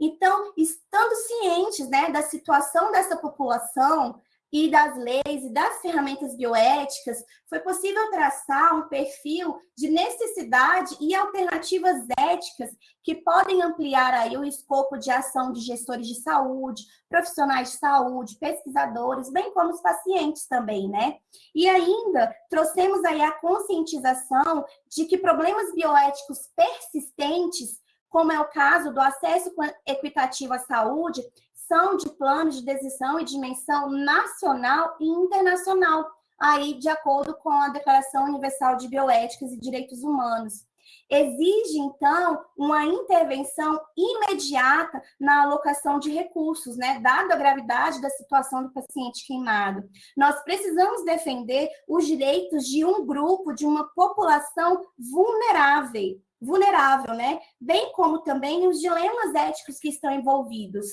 Então, estando cientes né, da situação dessa população, e das leis e das ferramentas bioéticas, foi possível traçar um perfil de necessidade e alternativas éticas que podem ampliar aí o escopo de ação de gestores de saúde, profissionais de saúde, pesquisadores, bem como os pacientes também, né? E ainda trouxemos aí a conscientização de que problemas bioéticos persistentes como é o caso do acesso equitativo à saúde, são de planos de decisão e dimensão nacional e internacional, aí de acordo com a Declaração Universal de Bioéticas e Direitos Humanos. Exige, então, uma intervenção imediata na alocação de recursos, né? Dada a gravidade da situação do paciente queimado. Nós precisamos defender os direitos de um grupo, de uma população vulnerável, vulnerável, né? Bem como também os dilemas éticos que estão envolvidos.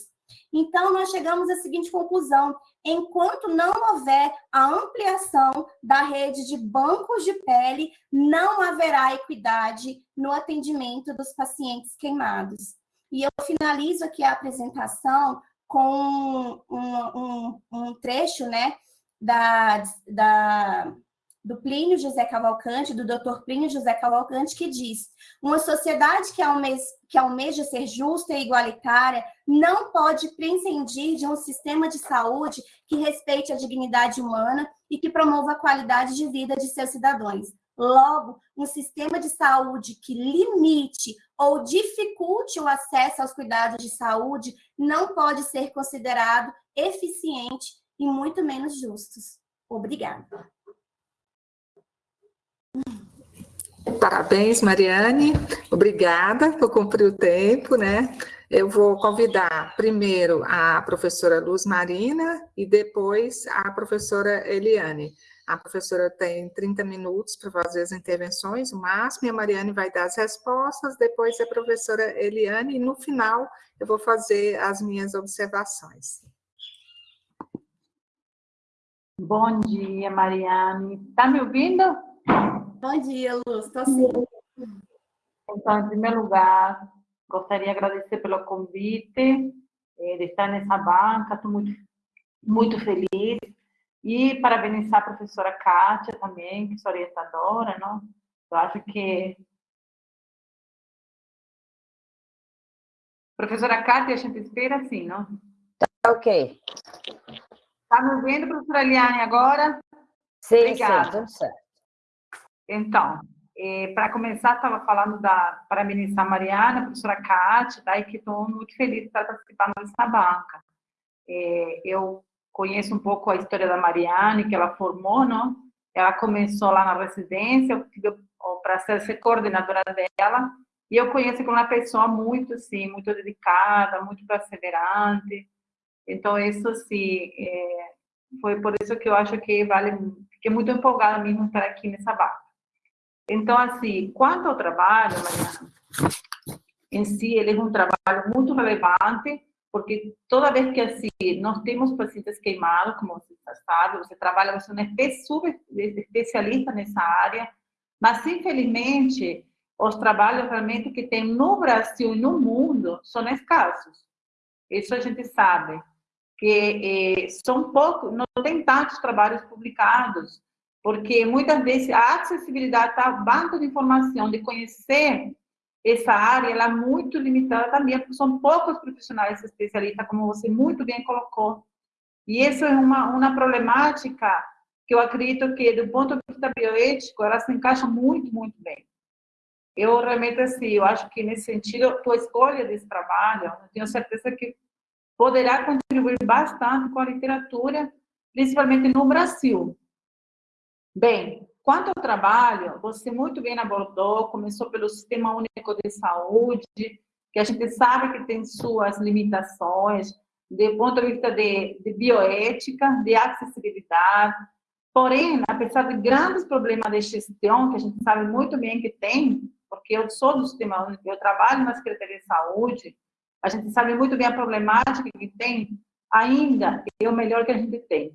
Então, nós chegamos à seguinte conclusão: enquanto não houver a ampliação da rede de bancos de pele, não haverá equidade no atendimento dos pacientes queimados. E eu finalizo aqui a apresentação com um, um, um trecho né, da, da do Plínio José Cavalcante, do Dr. Plínio José Cavalcante, que diz: uma sociedade que almeja, que almeja ser justa e igualitária não pode prescindir de um sistema de saúde que respeite a dignidade humana e que promova a qualidade de vida de seus cidadãos. Logo, um sistema de saúde que limite ou dificulte o acesso aos cuidados de saúde não pode ser considerado eficiente e muito menos justos. Obrigada. Parabéns, Mariane. Obrigada por cumprir o tempo, né? Eu vou convidar primeiro a professora Luz Marina e depois a professora Eliane. A professora tem 30 minutos para fazer as intervenções, o máximo, e a Mariane vai dar as respostas, depois a professora Eliane, e no final eu vou fazer as minhas observações. Bom dia, Mariane. Está me ouvindo? Bom dia, Luz. Estou sim. Então, em primeiro lugar, gostaria de agradecer pelo convite, eh, de estar nessa banca, estou muito, muito feliz. E parabenizar a professora Kátia também, que é orientadora, não? Eu acho que... Professora Kátia, a gente espera assim, não? Tá ok. Está me ouvindo, professora Eliane, agora? Sim, Obrigada. sim, tudo certo. Então, é, para começar, estava falando da para a Mariana, a professora Cátia, daí que estou muito feliz de estar participando banca. É, eu conheço um pouco a história da Mariane, que ela formou, não? Ela começou lá na residência, eu tive o prazer de ser coordenadora dela, e eu conheço como uma pessoa muito, sim, muito dedicada, muito perseverante. Então, isso, sim, é, foi por isso que eu acho que vale, fiquei muito empolgada mesmo estar aqui nessa banca. Então, assim, quanto ao trabalho, Mariana, em si, ele é um trabalho muito relevante, porque toda vez que assim, nós temos pacientes queimados, como você sabe, você trabalha, você é um especialista nessa área, mas, infelizmente, os trabalhos realmente que tem no Brasil e no mundo são escassos. Isso a gente sabe, que eh, são poucos, não tem tantos trabalhos publicados, porque muitas vezes a acessibilidade tá, banco de informação, de conhecer essa área, ela é muito limitada também, porque são poucos profissionais especialistas, como você muito bem colocou. E isso é uma, uma problemática que eu acredito que, do ponto de vista bioético, ela se encaixa muito, muito bem. Eu realmente, assim, eu acho que nesse sentido, a tua escolha desse trabalho, eu tenho certeza que poderá contribuir bastante com a literatura, principalmente no Brasil, Bem, quanto ao trabalho, você muito bem abordou, começou pelo Sistema Único de Saúde, que a gente sabe que tem suas limitações, do ponto de vista de, de bioética, de acessibilidade, porém, apesar de grandes problemas de gestão, que a gente sabe muito bem que tem, porque eu sou do Sistema Único, eu trabalho na Secretaria de Saúde, a gente sabe muito bem a problemática que tem, ainda é o melhor que a gente tem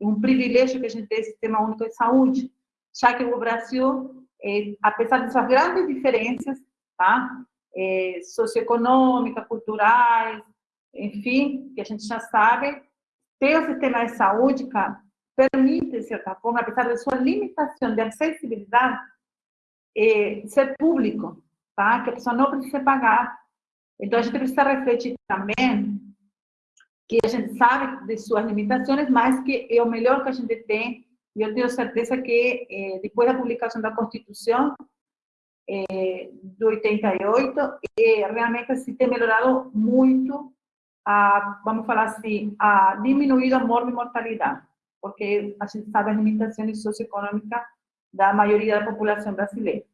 um privilégio que a gente tem sistema único de saúde, já que o Brasil, é, apesar dessas grandes diferenças, tá? É, socioeconômicas, culturais, enfim, que a gente já sabe, ter o sistema de saúde permite, de certa forma, apesar de sua limitação de acessibilidade, é, ser público, tá? que a pessoa não precisa pagar. Então, a gente precisa refletir também que a gente sabe de suas limitações, mas que é o melhor que a gente tem. E eu tenho certeza que, é, depois da publicação da Constituição, é, do 88, é, realmente se tem melhorado muito, a, vamos falar assim, a diminuir a morte e mortalidade, porque a gente sabe as limitações socioeconômicas da maioria da população brasileira.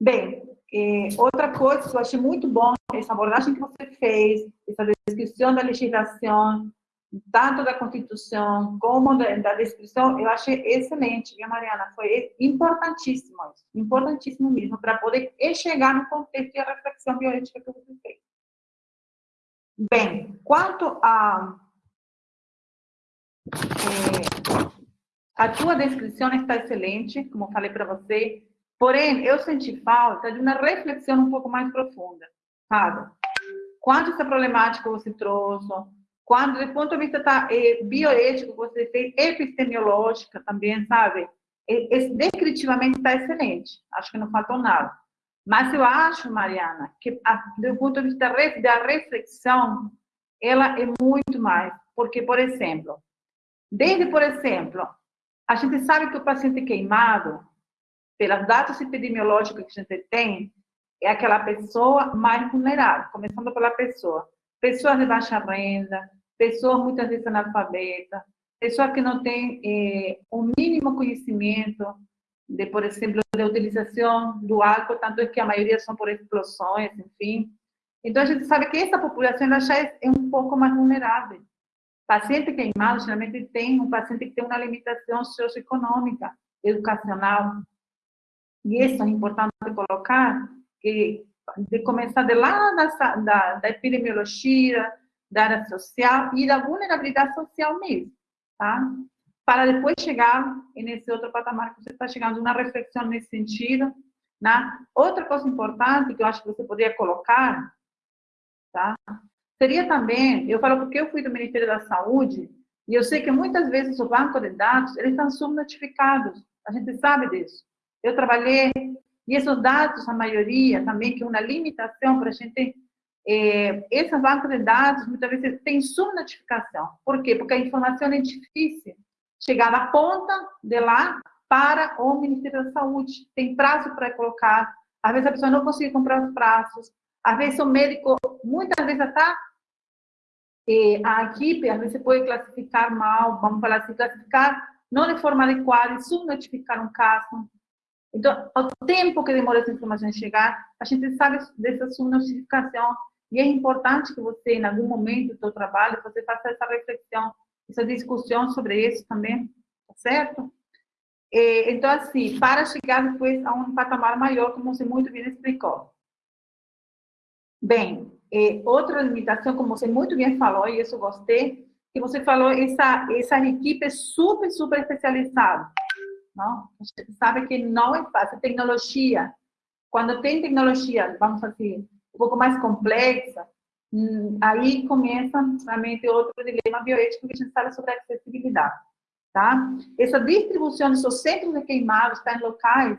Bem, é, outra coisa que eu achei muito bom, essa abordagem que você fez, essa descrição da legislação, tanto da Constituição como da, da descrição, eu achei excelente, viu, Mariana? Foi importantíssimo importantíssimo mesmo, para poder chegar no contexto e a reflexão bioética que você fez. Bem, quanto a... É, a tua descrição está excelente, como falei para você, porém, eu senti falta de uma reflexão um pouco mais profunda, sabe? Quanto essa problemática você trouxe, quando, do ponto de vista tá, é, bioético, você fez, epistemológica também, sabe? E, descritivamente está excelente, acho que não faltou nada. Mas eu acho, Mariana, que a, do ponto de vista da reflexão, ela é muito mais. Porque, por exemplo, desde, por exemplo, a gente sabe que o paciente queimado, pelos dados epidemiológicos que a gente tem, é aquela pessoa mais vulnerável, começando pela pessoa. Pessoas de baixa renda, pessoa muitas vezes analfabeta, pessoa que não tem eh, o mínimo conhecimento de, por exemplo, da utilização do álcool, tanto é que a maioria são por explosões, enfim. Então, a gente sabe que essa população já é, é um pouco mais vulnerável. Paciente queimado, geralmente tem um paciente que tem uma limitação socioeconômica, educacional. E isso é importante colocar, que de começar de lá da, da, da epidemiologia, da área social e da vulnerabilidade social mesmo, tá? Para depois chegar nesse outro patamar que você está chegando, uma reflexão nesse sentido, né? Outra coisa importante que eu acho que você poderia colocar, tá? Seria também, eu falo porque eu fui do Ministério da Saúde, e eu sei que muitas vezes o banco de dados, eles estão subnotificados, a gente sabe disso. Eu trabalhei, e esses dados, a maioria também, que é uma limitação para a gente é, essa banca de dados, muitas vezes, tem subnotificação. Por quê? Porque a informação é difícil chegar da ponta de lá para o Ministério da Saúde. Tem prazo para colocar. Às vezes a pessoa não consegue comprar os prazos. Às vezes o médico, muitas vezes até é, a equipe, às vezes pode classificar mal, vamos falar assim, classificar não de forma adequada subnotificar um caso. Então, o tempo que demora essa informação chegar, a gente sabe dessa subnotificação e é importante que você, em algum momento do seu trabalho, você faça essa reflexão, essa discussão sobre isso também, tá certo? E, então, assim, para chegar depois a um patamar maior, como você muito bem explicou. Bem, outra limitação, como você muito bem falou, e isso eu gostei, que você falou, essa, essa equipe é super, super especializada. Não? A gente sabe que não é fácil. Tecnologia, quando tem tecnologia, vamos assim, um pouco mais complexa, hum, aí começa realmente outro dilema bioético que a gente fala sobre a acessibilidade. Tá? Essa distribuição dos centros de queimados está em locais,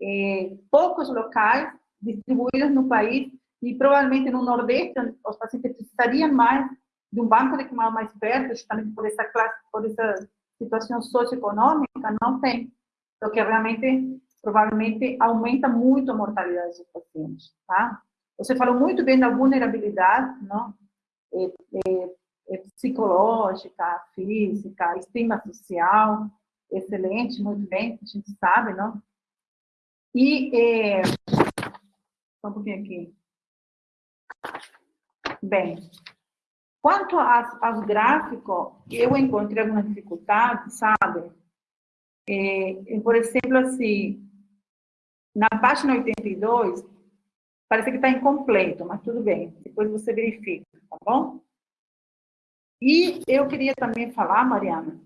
é, poucos locais distribuídos no país, e provavelmente no Nordeste, os pacientes precisariam mais de um banco de queimado mais perto, justamente por essa classe, por essa situação socioeconômica, não tem. O que realmente, provavelmente, aumenta muito a mortalidade dos pacientes, tá? Você falou muito bem da vulnerabilidade, não? É, é, é psicológica, física, estima social, excelente, muito bem, a gente sabe, não? E, é, só um pouquinho aqui. Bem, quanto aos, aos gráficos, eu encontrei algumas dificuldades, sabe? É, por exemplo, assim, na página 82, Parece que está incompleto, mas tudo bem. Depois você verifica, tá bom? E eu queria também falar, Mariana,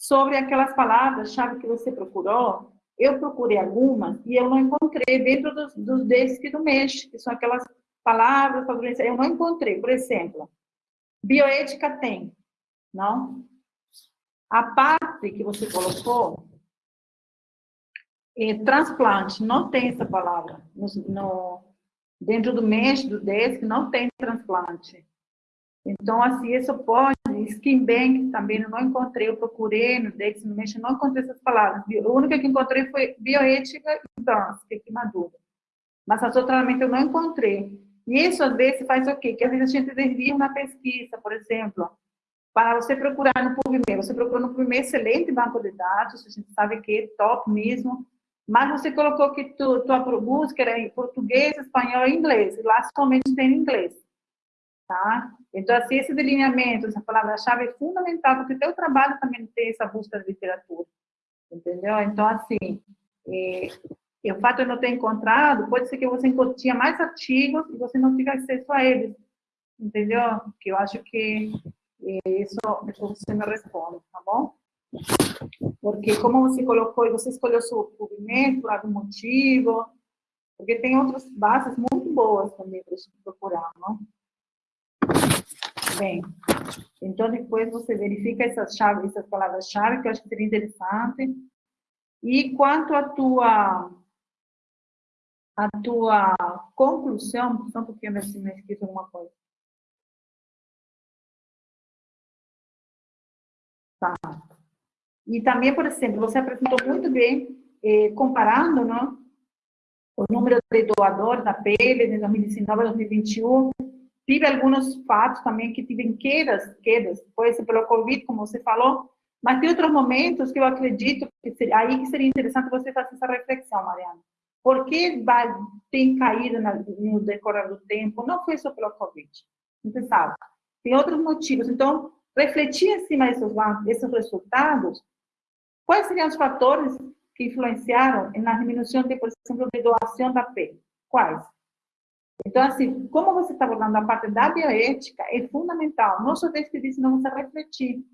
sobre aquelas palavras-chave que você procurou. Eu procurei algumas e eu não encontrei dentro dos, dos DESC do mês, que são aquelas palavras, eu não encontrei. Por exemplo, bioética tem, não? A parte que você colocou, é, transplante, não tem essa palavra. No, no, dentro do mês do DESC, não tem transplante. Então, assim, isso pode, Skin Bank também eu não encontrei, eu procurei no DEX, no mês, não encontrei essas palavras. A única que encontrei foi bioética e trans, é queimadura. Mas as outras eu não encontrei. E isso, às vezes, faz o quê? Que às vezes a gente desvia uma pesquisa, por exemplo, para você procurar no PubMed. Você procurou no PubMed, excelente banco de dados, a gente sabe que é top mesmo, mas você colocou que tu, tua busca era em português, espanhol e inglês, e lá somente tem inglês, tá? Então, assim, esse delineamento, essa palavra-chave é fundamental, porque teu trabalho também tem essa busca de literatura, entendeu? Então, assim, é, e o fato de não ter encontrado, pode ser que você tinha mais artigos e você não tivesse acesso a eles, entendeu? Que eu acho que isso, você me responde, tá bom? Porque como você colocou, você escolheu o movimento por algum motivo, porque tem outras bases muito boas também para procurar, não? Bem, então depois você verifica essas chaves, essas palavras-chave, que eu acho que seria interessante. E quanto à tua a tua conclusão, só um pouquinho, ver se me esqueci alguma coisa. Tá. E também, por exemplo, você apresentou muito bem, eh, comparando não, o número de doadores da pele de 2019 a 2021. Tive alguns fatos também que tive quedas, quedas, pode ser pelo Covid, como você falou, mas tem outros momentos que eu acredito que seria, aí que seria interessante você fazer essa reflexão, Mariana. Por que tem caído no decorrer do tempo? Não foi só pelo Covid, você sabe. Tem outros motivos. Então, refletir em cima desses, desses resultados, quais seriam os fatores que influenciaram na diminuição, de, por exemplo, de doação da pele? Quais? Então, assim, como você está abordando a parte da bioética, é fundamental, não só disse, não você refletir,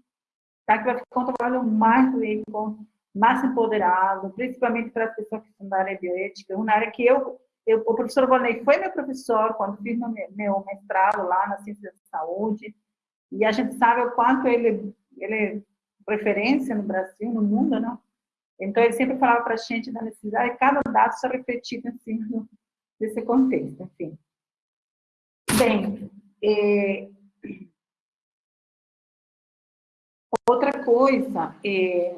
tá? que vai ficar um trabalho mais rico, mais empoderado, principalmente para as pessoas que estão na área bioética, uma área que eu, eu o professor Volney foi meu professor quando fiz meu, meu mestrado lá na ciência da saúde, e a gente sabe o quanto ele, ele é referência no Brasil, no mundo, não? Então, ele sempre falava para a gente da necessidade de cada dado ser refletido em cima desse contexto, enfim. Bem, é... outra coisa, é...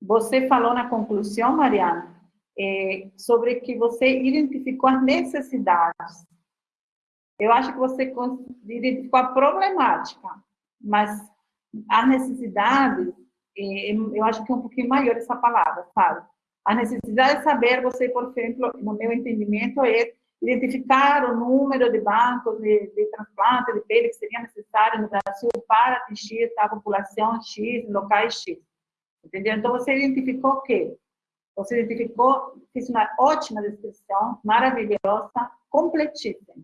você falou na conclusão, Mariana, é... sobre que você identificou as necessidades eu acho que você identificou a problemática, mas a necessidade, é, eu acho que é um pouquinho maior essa palavra, sabe? A necessidade de saber, você, por exemplo, no meu entendimento, é identificar o número de bancos de, de transplante de pele que seria necessário no Brasil para atingir a população X, locais X. Entendeu? Então, você identificou o quê? Você identificou, fez uma ótima descrição, maravilhosa, completíssima.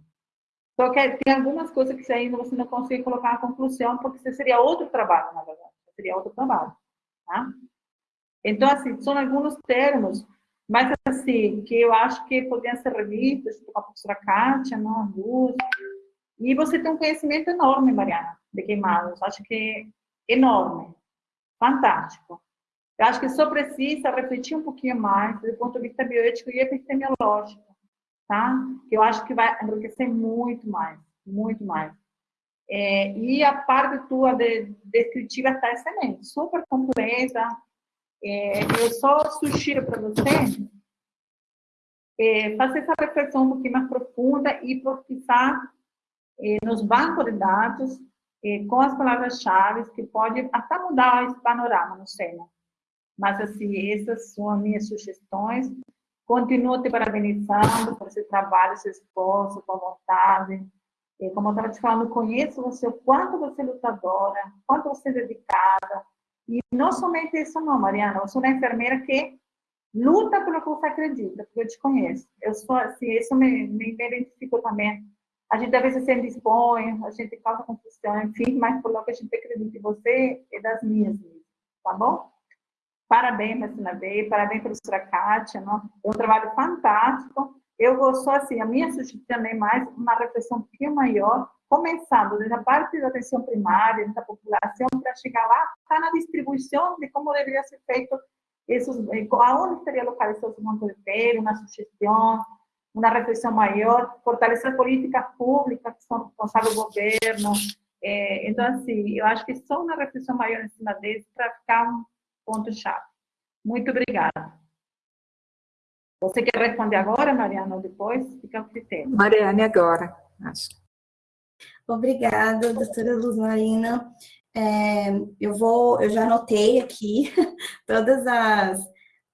Só que tem algumas coisas que ainda você não consegue colocar na conclusão, porque isso seria outro trabalho, na verdade. Seria outro trabalho. Tá? Então, assim, são alguns termos, mas assim, que eu acho que poderiam ser revistos, tipo a professora Kátia, não, a luz. E você tem um conhecimento enorme, Mariana, de queimados. Acho que enorme. Fantástico. Eu acho que só precisa refletir um pouquinho mais do ponto de vista bioético e epistemiológico tá? Que eu acho que vai enriquecer muito mais, muito mais. É, e a parte tua de, descritiva está excelente, super completa. É, eu só sugiro para você é, fazer essa reflexão um pouquinho mais profunda e pesquisar é, nos bancos de dados é, com as palavras-chave que pode até mudar esse panorama, não sei, né? Mas, assim, essas são as minhas sugestões. Continuo te parabenizando por esse trabalho, esse esforço, sua vontade. E como eu estava te falando, conheço você, o quanto você é lutadora, quanto você é dedicada. E não somente isso não, Mariana, eu sou uma enfermeira que luta pelo que você acredita, porque eu te conheço. Eu sou assim, isso me, me identifico também. A gente às vezes se indispõe, a gente causa confusão, enfim, mas por lo que a gente acredita em você é das minhas, tá bom? Parabéns, Martina Bey, parabéns, professora Kátia, é um trabalho fantástico. Eu gosto, assim, a minha sugestão é mais uma reflexão um pouquinho maior começando desde a parte da atenção primária, da população, para chegar lá, está na distribuição de como deveria ser feito esses, eh, aonde estaria localizado esse monte de pele, uma sugestão, uma reflexão maior, fortalecer políticas públicas que são responsáveis do governo. É, então, assim, eu acho que só uma reflexão maior em cima desse para ficar um ponto-chave. Muito obrigada. Você quer responder agora, Mariana, ou depois? Fica ao critério. Mariane, agora, acho. Obrigada, doutora Luz Marina. É, eu vou, eu já anotei aqui todas as,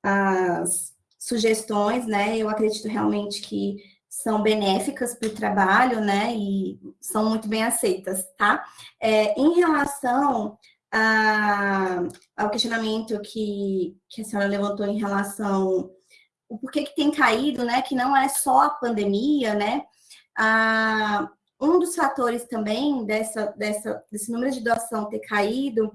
as sugestões, né? Eu acredito realmente que são benéficas para o trabalho, né? E são muito bem aceitas, tá? É, em relação a, ao questionamento que, que a senhora levantou em relação o porquê que tem caído, né? Que não é só a pandemia, né? Ah, um dos fatores também dessa, dessa, desse número de doação ter caído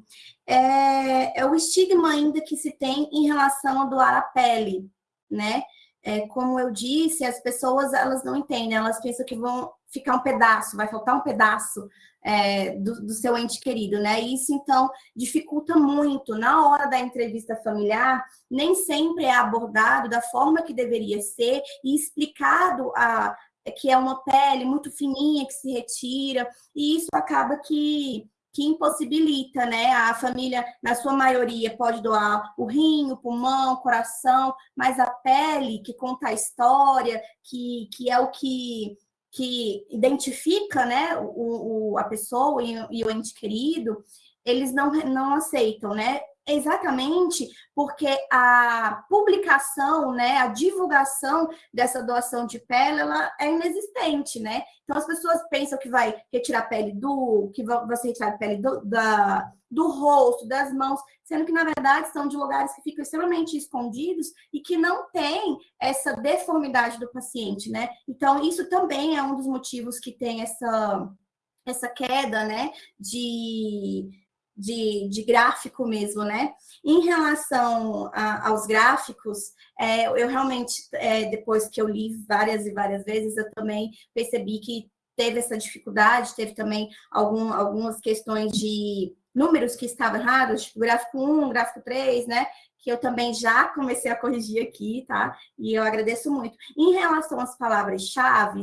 é, é o estigma ainda que se tem em relação a doar a pele, né? É, como eu disse, as pessoas elas não entendem, elas pensam que vão ficar um pedaço, vai faltar um pedaço é, do, do, seu ente querido, né? Isso, então, dificulta muito. Na hora da entrevista familiar, nem sempre é abordado da forma que deveria ser e explicado a, que é uma pele muito fininha que se retira, e isso acaba que que impossibilita, né? A família, na sua maioria, pode doar o rim, o pulmão, o coração, mas a pele, que conta a história, que, que é o que, que identifica né, o, o a pessoa e, e o ente querido, eles não, não aceitam, né? Exatamente porque a publicação, né, a divulgação dessa doação de pele, ela é inexistente, né? Então as pessoas pensam que vai retirar a pele do, que vai ser retirar pele do, da, do rosto, das mãos, sendo que na verdade são de lugares que ficam extremamente escondidos e que não tem essa deformidade do paciente, né? Então isso também é um dos motivos que tem essa essa queda, né, de de, de gráfico mesmo, né? Em relação a, aos gráficos, é, eu realmente, é, depois que eu li várias e várias vezes, eu também percebi que teve essa dificuldade, teve também algum, algumas questões de números que estavam errados, tipo gráfico 1, gráfico 3, né? Que eu também já comecei a corrigir aqui, tá? E eu agradeço muito. Em relação às palavras-chave,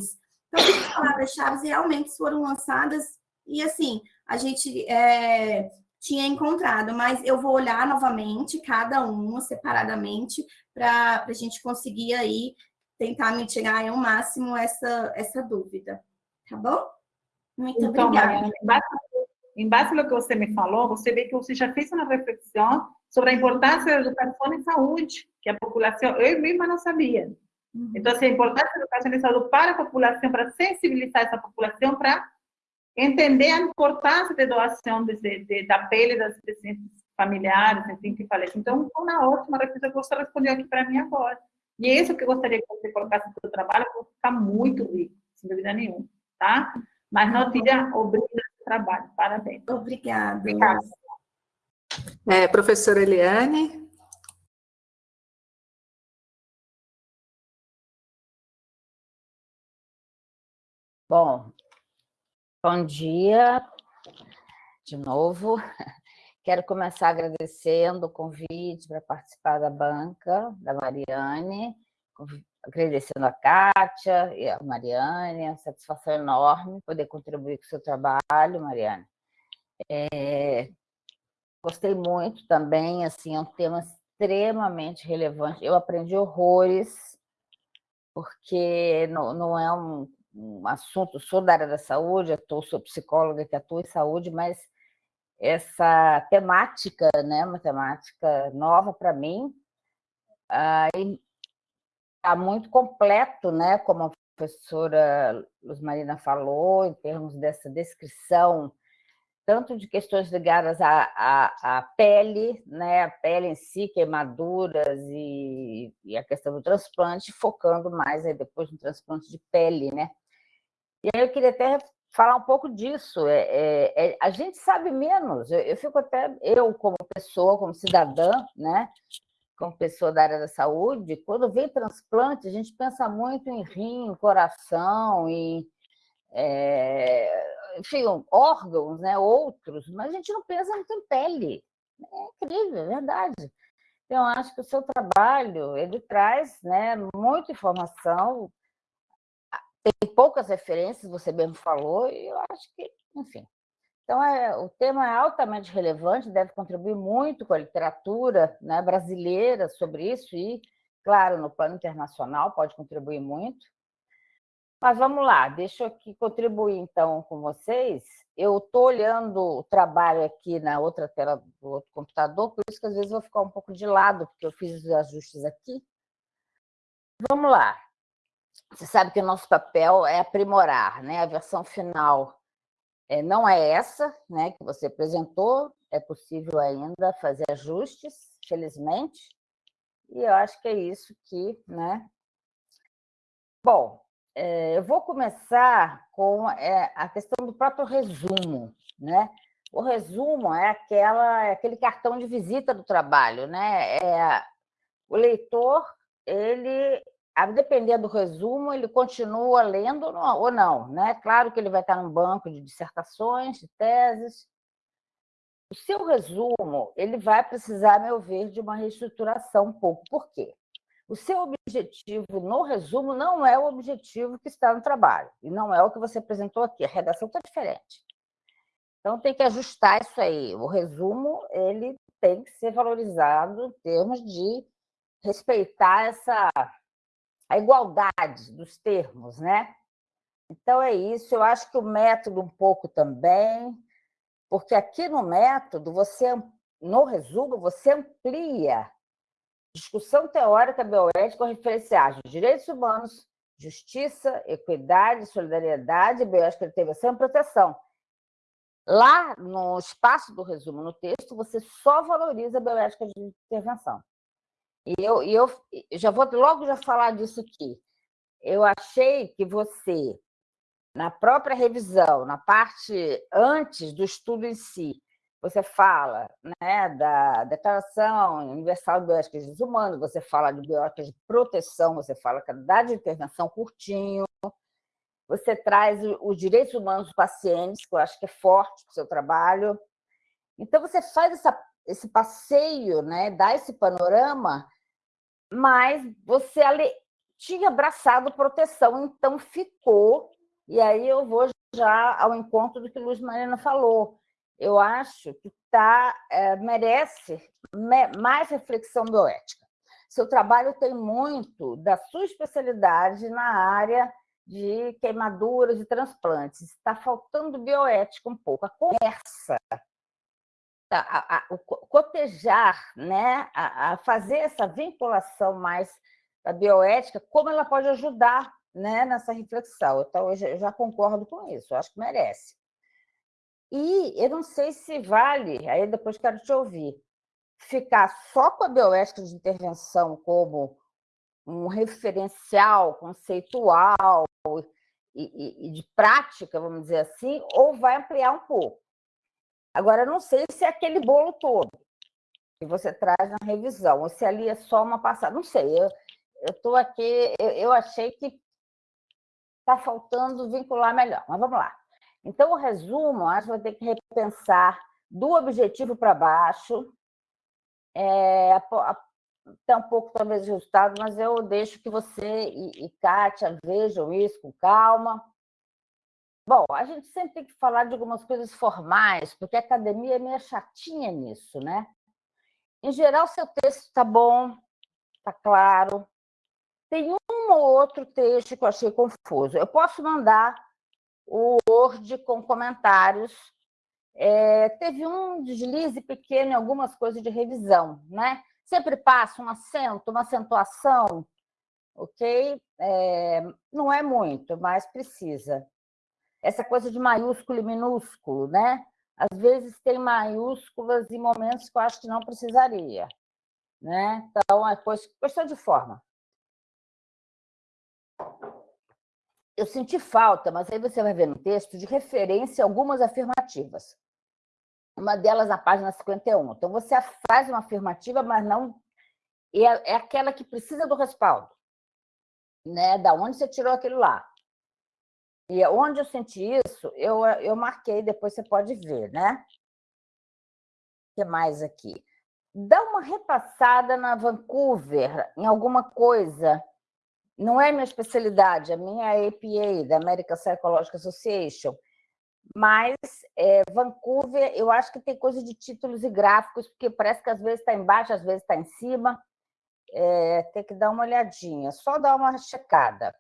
todas as palavras-chave realmente foram lançadas e, assim, a gente é, tinha encontrado, mas eu vou olhar novamente cada uma separadamente para a gente conseguir aí tentar mitigar ao máximo essa, essa dúvida, tá bom? Muito então, obrigada. Mariana, em base, em base ao que você me falou, você vê que você já fez uma reflexão sobre a importância da educação em saúde, que a população, eu mesma não sabia. Uhum. Então, assim, a importância da educação em saúde para a população, para sensibilizar essa população para entender a importância da doação de, de, da pele das pacientes familiares, enfim, que falecem. Então, foi uma ótima reflexão que você respondeu aqui para mim agora. E é isso que eu gostaria que você colocasse no seu trabalho, porque ficar muito rico, sem dúvida nenhuma, tá? Mas não tira o brilho do trabalho. Parabéns. Obrigada. Obrigada. É, professora Eliane. Bom, Bom dia, de novo. Quero começar agradecendo o convite para participar da banca, da Mariane, agradecendo a Kátia e a Mariane, a satisfação enorme poder contribuir com o seu trabalho, Mariane. É, gostei muito também, assim, é um tema extremamente relevante. Eu aprendi horrores, porque não, não é um, um assunto, sou da área da saúde, atuo, sou psicóloga que atua em saúde, mas essa temática, né, uma temática nova para mim, está muito completo, né, como a professora Luz Marina falou, em termos dessa descrição, tanto de questões ligadas à, à, à pele, né, a pele em si, queimaduras e, e a questão do transplante, focando mais aí depois no transplante de pele, né, e aí eu queria até falar um pouco disso. É, é, é, a gente sabe menos. Eu, eu, fico até, eu como pessoa, como cidadã, né? como pessoa da área da saúde, quando vem transplante, a gente pensa muito em rim, coração, em é, enfim, órgãos, né, outros, mas a gente não pensa muito em pele. É incrível, é verdade. Então, acho que o seu trabalho, ele traz né, muita informação, tem poucas referências, você mesmo falou, e eu acho que, enfim. Então, é, o tema é altamente relevante, deve contribuir muito com a literatura né, brasileira sobre isso, e, claro, no plano internacional pode contribuir muito. Mas vamos lá, deixa eu aqui contribuir, então, com vocês. Eu estou olhando o trabalho aqui na outra tela do outro computador, por isso que às vezes eu vou ficar um pouco de lado, porque eu fiz os ajustes aqui. Vamos lá. Você sabe que o nosso papel é aprimorar, né? A versão final é, não é essa né, que você apresentou, é possível ainda fazer ajustes, felizmente, e eu acho que é isso que... Né? Bom, é, eu vou começar com é, a questão do próprio resumo. Né? O resumo é, aquela, é aquele cartão de visita do trabalho. Né? É, o leitor, ele, a depender do resumo, ele continua lendo ou não. Né? Claro que ele vai estar num banco de dissertações, de teses. O seu resumo ele vai precisar, meu ver, de uma reestruturação um pouco. Por quê? o seu objetivo no resumo não é o objetivo que está no trabalho, e não é o que você apresentou aqui, a redação está diferente. Então, tem que ajustar isso aí. O resumo ele tem que ser valorizado em termos de respeitar essa, a igualdade dos termos, né? Então, é isso. Eu acho que o método um pouco também, porque aqui no método, você no resumo, você amplia discussão teórica bioética referenciais de direitos humanos, justiça, equidade, solidariedade, bioética intervenção e proteção. Lá, no espaço do resumo no texto, você só valoriza a bioética de intervenção. E eu, e eu já vou logo já falar disso aqui. Eu achei que você, na própria revisão, na parte antes do estudo em si, você fala né, da Declaração Universal de Bioética dos Humanos, você fala de bioética de proteção, você fala que a de intervenção curtinho, você traz os direitos humanos dos pacientes, que eu acho que é forte para o seu trabalho. Então, você faz essa, esse passeio, né, dá esse panorama, mas você tinha abraçado proteção, então ficou, e aí eu vou já ao encontro do que Luiz Marina falou, eu acho que tá, é, merece mais reflexão bioética. Seu trabalho tem muito da sua especialidade na área de queimaduras e transplantes. Está faltando bioética um pouco. A conversa, a, a, o cotejar, né? A, a, fazer essa vinculação mais da bioética, como ela pode ajudar né, nessa reflexão. Então, eu já, eu já concordo com isso, eu acho que merece. E eu não sei se vale, aí depois quero te ouvir, ficar só com a bioética de intervenção como um referencial conceitual e, e, e, de prática, vamos dizer assim, ou vai ampliar um pouco. Agora, não sei se é aquele bolo todo que você traz na revisão, ou se ali é só uma passada, não sei, eu estou aqui, eu, eu achei que está faltando vincular melhor, mas vamos lá. Então, o resumo, acho que vai ter que repensar do objetivo para baixo, é, até um pouco, talvez, de resultado, mas eu deixo que você e, e Kátia vejam isso com calma. Bom, a gente sempre tem que falar de algumas coisas formais, porque a academia é meio chatinha nisso, né? Em geral, seu texto está bom, está claro. Tem um ou outro texto que eu achei confuso. Eu posso mandar o Word com comentários. É, teve um deslize pequeno em algumas coisas de revisão, né? Sempre passa um acento, uma acentuação, ok? É, não é muito, mas precisa. Essa coisa de maiúsculo e minúsculo, né? Às vezes tem maiúsculas em momentos que eu acho que não precisaria. Né? Então, é questão de forma eu senti falta, mas aí você vai ver no texto, de referência a algumas afirmativas. Uma delas na página 51. Então, você faz uma afirmativa, mas não... É, é aquela que precisa do respaldo. Né? Da onde você tirou aquilo lá. E onde eu senti isso, eu, eu marquei, depois você pode ver, né? O que mais aqui? Dá uma repassada na Vancouver, em alguma coisa. Não é minha especialidade, a minha é APA, da American Psychological Association. Mas é, Vancouver, eu acho que tem coisa de títulos e gráficos, porque parece que às vezes está embaixo, às vezes está em cima. É, tem que dar uma olhadinha, só dar uma checada.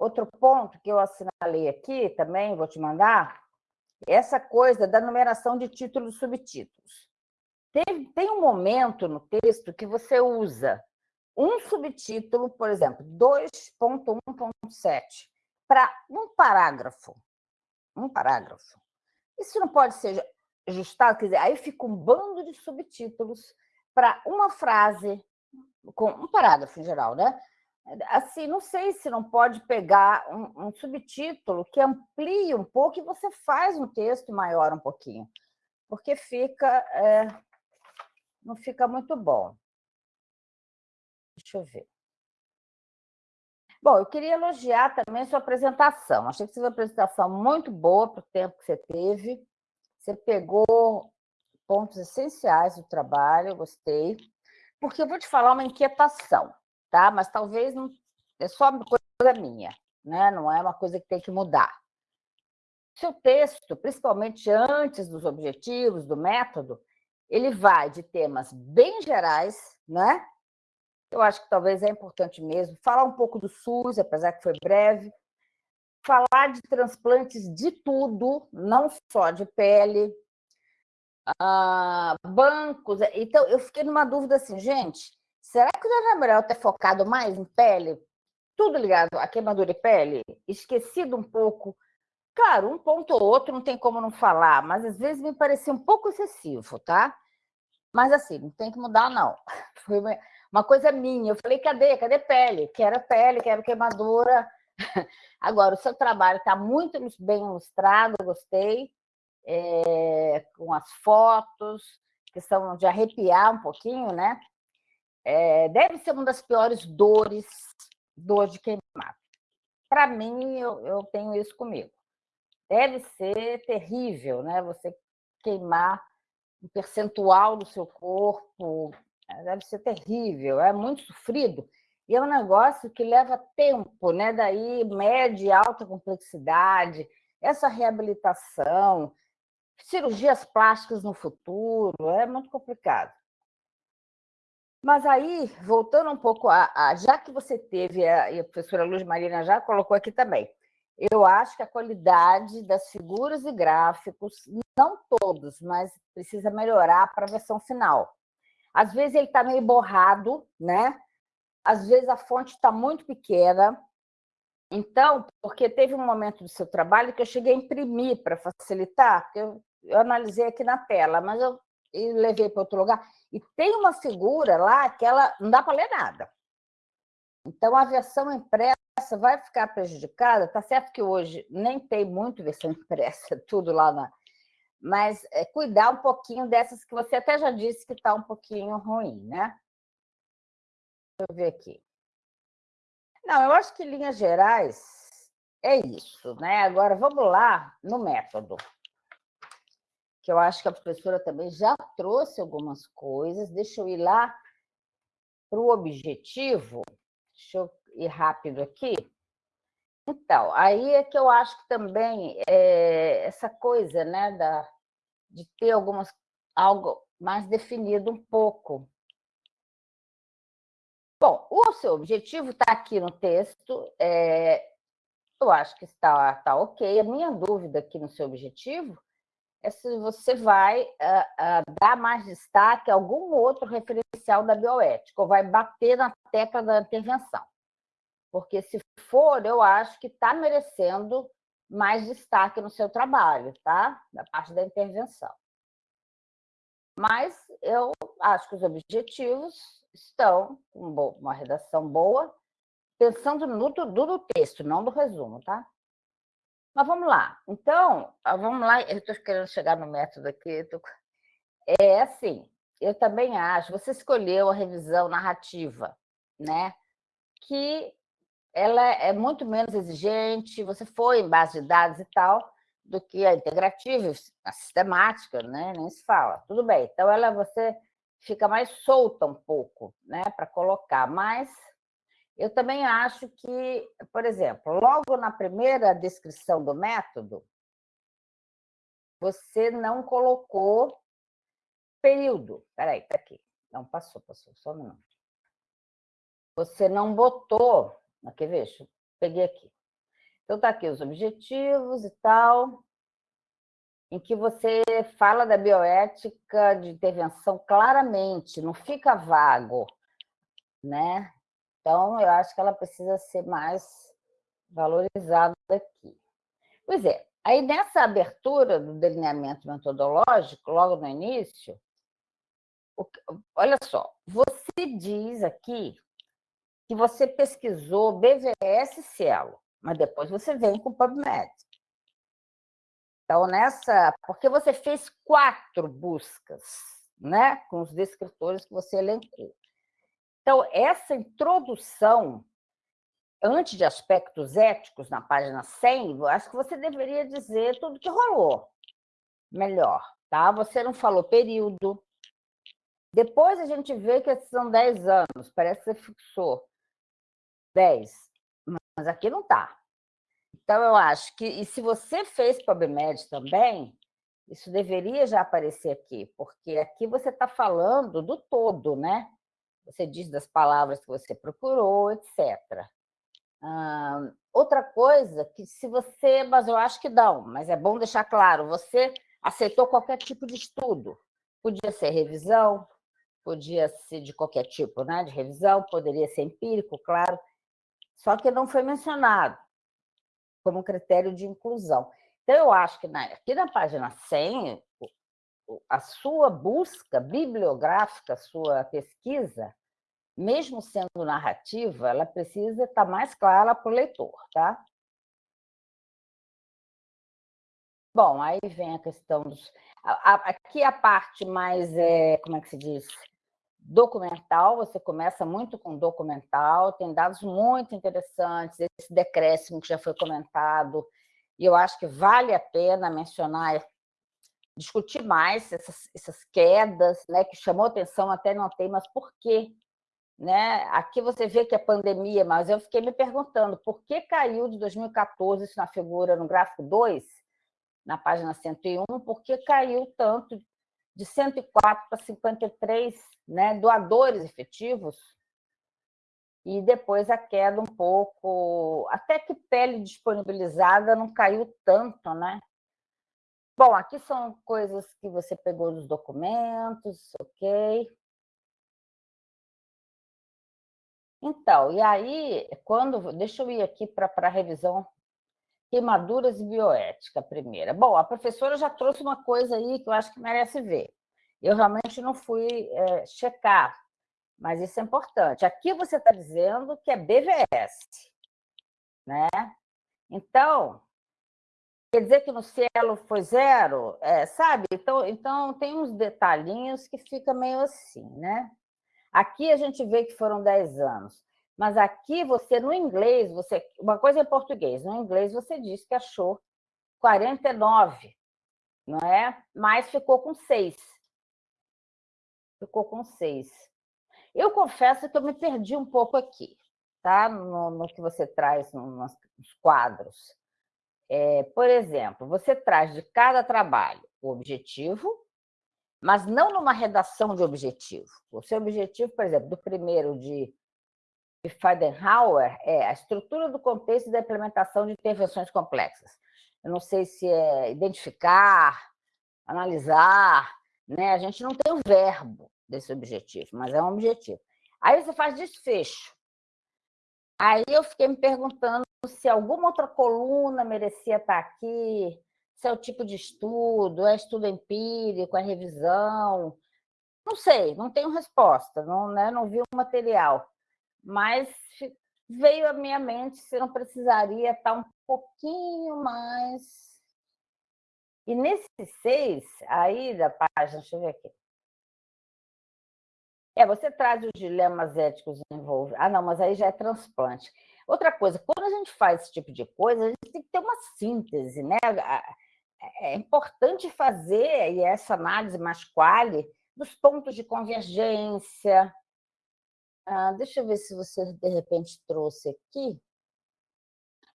Outro ponto que eu assinalei aqui também, vou te mandar, é essa coisa da numeração de títulos e subtítulos. Tem, tem um momento no texto que você usa um subtítulo, por exemplo, 2.1.7, para um parágrafo. Um parágrafo. Isso não pode ser ajustado, quer dizer, aí fica um bando de subtítulos para uma frase, com um parágrafo em geral, né? Assim, não sei se não pode pegar um, um, subtítulo que amplie um pouco e você faz um texto maior um pouquinho, porque fica, é, não fica muito bom. Deixa eu ver. Bom, eu queria elogiar também sua apresentação. Achei que você fez uma apresentação muito boa para o tempo que você teve. Você pegou pontos essenciais do trabalho, gostei. Porque eu vou te falar uma inquietação tá? mas talvez não é só coisa minha, né? não é uma coisa que tem que mudar. Seu texto, principalmente antes dos objetivos, do método, ele vai de temas bem gerais, né? Eu acho que talvez é importante mesmo falar um pouco do SUS, apesar que foi breve, falar de transplantes de tudo, não só de pele, ah, bancos. Então, eu fiquei numa dúvida assim, gente, Será que não é melhor ter focado mais em pele? Tudo ligado à queimadura de pele? Esquecido um pouco. Claro, um ponto ou outro não tem como não falar, mas às vezes me parecia um pouco excessivo, tá? Mas assim, não tem que mudar, não. Foi uma coisa minha. Eu falei, cadê? Cadê pele? Quero pele, quero queimadura. Agora, o seu trabalho está muito bem ilustrado, gostei, é, com as fotos, que são de arrepiar um pouquinho, né? É, deve ser uma das piores dores, dor de queimado. Para mim, eu, eu tenho isso comigo. Deve ser terrível, né? Você queimar um percentual do seu corpo, é, deve ser terrível, é muito sofrido. E é um negócio que leva tempo, né? Daí, média e alta complexidade, essa reabilitação, cirurgias plásticas no futuro, é muito complicado. Mas aí, voltando um pouco a, a já que você teve, a, e a professora Luz Marina já colocou aqui também, eu acho que a qualidade das figuras e gráficos, não todos, mas precisa melhorar para a versão final. Às vezes ele está meio borrado, né? Às vezes a fonte está muito pequena. Então, porque teve um momento do seu trabalho que eu cheguei a imprimir para facilitar, porque eu, eu analisei aqui na tela, mas eu e levei para outro lugar. E tem uma figura lá que ela não dá para ler nada. Então, a versão impressa vai ficar prejudicada. Está certo que hoje nem tem muito versão impressa, tudo lá na... Mas é, cuidar um pouquinho dessas que você até já disse que está um pouquinho ruim, né? Deixa eu ver aqui. Não, eu acho que em linhas gerais é isso, né? Agora, vamos lá no método que eu acho que a professora também já trouxe algumas coisas. Deixa eu ir lá para o objetivo. Deixa eu ir rápido aqui. Então, aí é que eu acho que também é essa coisa né, da, de ter algumas, algo mais definido um pouco. Bom, o seu objetivo está aqui no texto, é, eu acho que está, está ok. A minha dúvida aqui no seu objetivo é se você vai uh, uh, dar mais destaque a algum outro referencial da bioética, ou vai bater na tecla da intervenção. Porque, se for, eu acho que está merecendo mais destaque no seu trabalho, tá? Da parte da intervenção. Mas eu acho que os objetivos estão com uma redação boa, pensando no, no texto, não no resumo, tá? Mas vamos lá. Então, ah, vamos lá. Eu estou querendo chegar no método aqui. Tô... É assim, eu também acho. Você escolheu a revisão narrativa, né? Que ela é muito menos exigente, você foi em base de dados e tal, do que a integrativa, a sistemática, né? nem se fala. Tudo bem, então ela você fica mais solta um pouco né? para colocar, mas eu também acho que, por exemplo, logo na primeira descrição do método, você não colocou período. Espera aí, tá aqui. Não, passou, passou, só um minuto. Você não botou... Quer ver? Peguei aqui. Então, está aqui os objetivos e tal, em que você fala da bioética de intervenção claramente, não fica vago, né? Então, eu acho que ela precisa ser mais valorizada aqui. Pois é, aí nessa abertura do delineamento metodológico, logo no início, olha só, você diz aqui que você pesquisou BVS e Cielo, mas depois você vem com PubMed. Então, nessa... Porque você fez quatro buscas, né? Com os descritores que você elencou. Então, essa introdução, antes de aspectos éticos, na página 100, eu acho que você deveria dizer tudo que rolou. Melhor, tá? Você não falou período. Depois a gente vê que são 10 anos, parece que você fixou 10, mas aqui não está. Então, eu acho que, e se você fez PubMed também, isso deveria já aparecer aqui, porque aqui você está falando do todo, né? Você diz das palavras que você procurou, etc. outra coisa, que se você... Mas eu acho que não, mas é bom deixar claro, você aceitou qualquer tipo de estudo. Podia ser revisão, podia ser de qualquer tipo né, de revisão, poderia ser empírico, claro, só que não foi mencionado como critério de inclusão. Então, eu acho que aqui na página 100, a sua busca bibliográfica, a sua pesquisa, mesmo sendo narrativa, ela precisa estar mais clara para o leitor, tá? Bom, aí vem a questão dos... Aqui a parte mais, é, como é que se diz? Documental, você começa muito com documental, tem dados muito interessantes, esse decréscimo que já foi comentado, e eu acho que vale a pena mencionar discutir mais essas, essas quedas, né, que chamou atenção, até não tem, mas por quê? Né? Aqui você vê que é pandemia, mas eu fiquei me perguntando por que caiu de 2014, isso na figura, no gráfico 2, na página 101, por que caiu tanto de 104 para 53 né, doadores efetivos, e depois a queda um pouco, até que pele disponibilizada não caiu tanto, né? Bom, aqui são coisas que você pegou dos documentos, ok? Então, e aí, quando... Deixa eu ir aqui para a revisão queimaduras e bioética, primeira. Bom, a professora já trouxe uma coisa aí que eu acho que merece ver. Eu realmente não fui é, checar, mas isso é importante. Aqui você está dizendo que é BVS, né? Então, quer dizer que no cielo foi zero, é, sabe? Então, então, tem uns detalhinhos que fica meio assim, né? Aqui a gente vê que foram 10 anos, mas aqui você, no inglês, você uma coisa é português, no inglês você diz que achou 49, não é? Mas ficou com 6. Ficou com 6. Eu confesso que eu me perdi um pouco aqui, tá? no, no que você traz nos quadros. É, por exemplo, você traz de cada trabalho o objetivo, mas não numa redação de objetivo. O seu objetivo, por exemplo, do primeiro de Feidenhauer é a estrutura do contexto da implementação de intervenções complexas. Eu não sei se é identificar, analisar, né? a gente não tem o verbo desse objetivo, mas é um objetivo. Aí você faz desfecho. Aí eu fiquei me perguntando se alguma outra coluna merecia estar aqui, se é o tipo de estudo, é estudo empírico, é revisão. Não sei, não tenho resposta, não, né, não vi o material. Mas veio à minha mente se não precisaria estar um pouquinho mais... E nesse seis, aí da página, deixa eu ver aqui, é, você traz os dilemas éticos envolvidos. Ah, não, mas aí já é transplante. Outra coisa, quando a gente faz esse tipo de coisa, a gente tem que ter uma síntese, né? É importante fazer e essa análise mais quali dos pontos de convergência. Ah, deixa eu ver se você, de repente, trouxe aqui.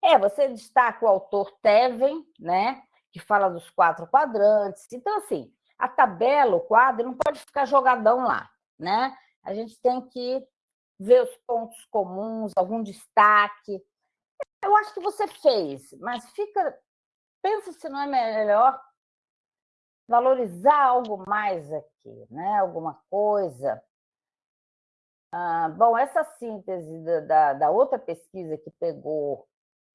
É, você destaca o autor Teven, né? que fala dos quatro quadrantes. Então, assim, a tabela, o quadro, não pode ficar jogadão lá. Né? A gente tem que ver os pontos comuns, algum destaque. Eu acho que você fez, mas fica. Pensa se não é melhor valorizar algo mais aqui, né? alguma coisa. Ah, bom, essa síntese da, da, da, outra pesquisa que pegou,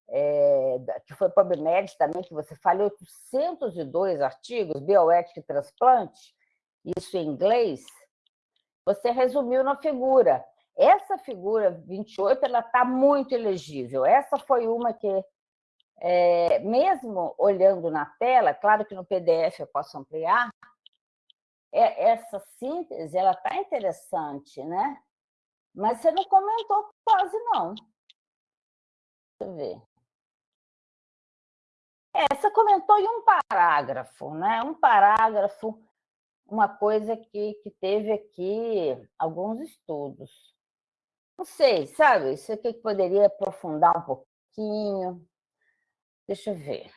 é, que foi PubMed também, que você falou 802 artigos, bioética e transplante, isso em inglês, você resumiu na figura. Essa figura 28 ela está muito elegível. Essa foi uma que, é, mesmo olhando na tela, claro que no PDF eu posso ampliar, é, essa síntese ela está interessante, né? Mas você não comentou quase, não. Deixa eu ver. É, você comentou em um parágrafo, né? Um parágrafo, uma coisa que, que teve aqui alguns estudos. Não sei, sabe? Isso aqui que poderia aprofundar um pouquinho. Deixa eu ver.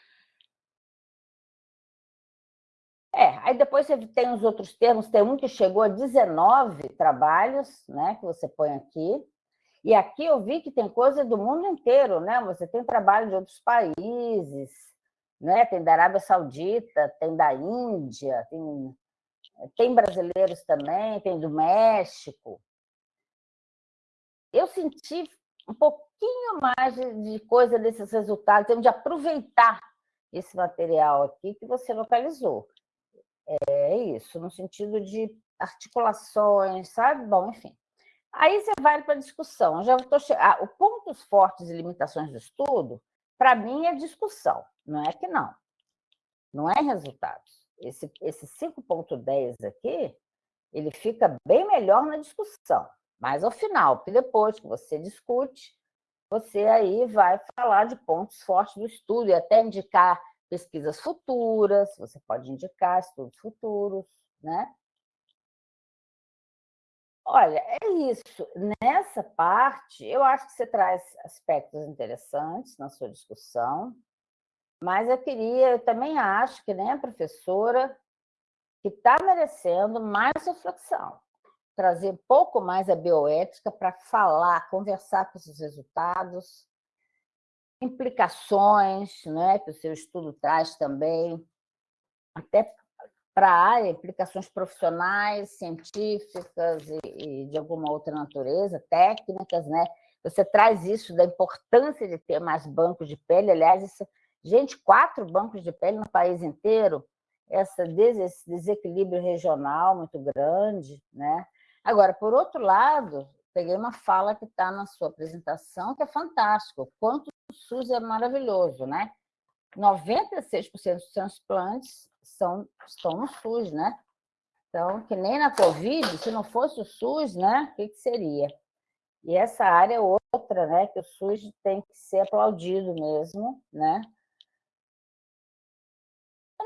É, aí depois você tem os outros termos, tem um que chegou a 19 trabalhos, né, que você põe aqui, e aqui eu vi que tem coisa do mundo inteiro, né? Você tem trabalho de outros países, né? Tem da Arábia Saudita, tem da Índia, tem, tem brasileiros também, tem do México eu senti um pouquinho mais de, coisa desses resultados, então, de aproveitar esse material aqui que você localizou. É isso, no sentido de articulações, sabe? Bom, enfim. Aí você vai para a discussão. já estou che... ah, o pontos fortes e limitações do estudo, para mim, é discussão, não é que não. Não é resultados. Esse, esse 5.10 aqui, ele fica bem melhor na discussão. Mas ao final, porque depois que você discute, você aí vai falar de pontos fortes do estudo e até indicar pesquisas futuras, você pode indicar estudos futuros, né? Olha, é isso. Nessa parte, eu acho que você traz aspectos interessantes na sua discussão, mas eu queria, eu também acho que nem a professora que está merecendo mais reflexão trazer um pouco mais a bioética para falar, conversar com esses resultados, implicações né, que o seu estudo traz também, até para a área, implicações profissionais, científicas e, e, de alguma outra natureza, técnicas, né? Você traz isso da importância de ter mais bancos de pele, aliás, isso, gente, quatro bancos de pele no país inteiro, essa, esse desequilíbrio regional muito grande, né? Agora, por outro lado, peguei uma fala que está na sua apresentação, que é fantástico. Quanto o SUS é maravilhoso, né? 96% dos transplantes são, estão no SUS, né? Então, que nem na Covid, se não fosse o SUS, né? O que, que seria? E essa área é outra, né? Que o SUS tem que ser aplaudido mesmo, né?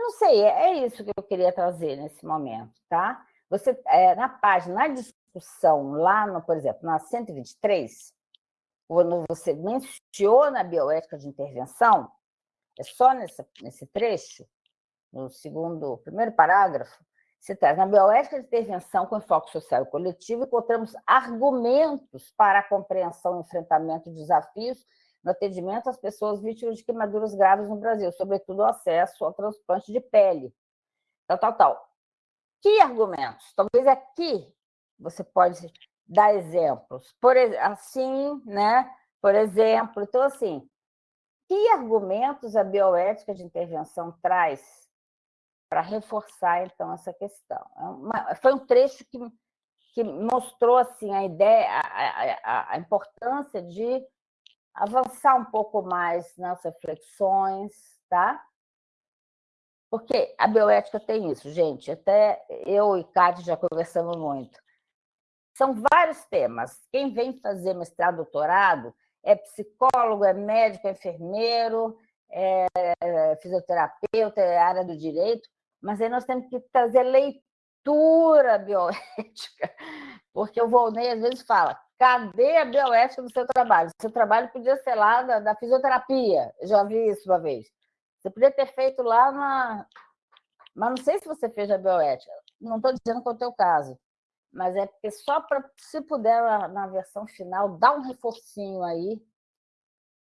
Não sei, é isso que eu queria trazer nesse momento, tá? Você, é, na página, na discussão, lá, no, por exemplo, na 123, quando você menciona a bioética de intervenção, é só nesse, trecho, no segundo, primeiro parágrafo, se traz na bioética de intervenção com enfoque social e coletivo, encontramos argumentos para a compreensão e enfrentamento de desafios no atendimento às pessoas vítimas de queimaduras graves no Brasil, sobretudo o acesso ao transplante de pele, tal, tal, tal. Que argumentos? Talvez aqui você pode dar exemplos. Por assim, né? Por exemplo, então assim, que argumentos a bioética de intervenção traz para reforçar então essa questão? É foi um trecho que, que mostrou assim a ideia, a, a, a importância de avançar um pouco mais nas reflexões, tá? Porque a bioética tem isso, gente. Até eu e Cátia já conversamos muito. São vários temas. Quem vem fazer mestrado, doutorado, é psicólogo, é médico, é enfermeiro, é fisioterapeuta, é área do direito, mas aí nós temos que trazer leitura bioética, porque o Volney às vezes fala, cadê a bioética do seu trabalho? Seu trabalho podia ser lá da, fisioterapia, eu já vi isso uma vez. Você podia ter feito lá na... Mas não sei se você fez a bioética, não estou dizendo que é o teu caso, mas é porque só para, se puder, na, na versão final, dá um reforcinho aí,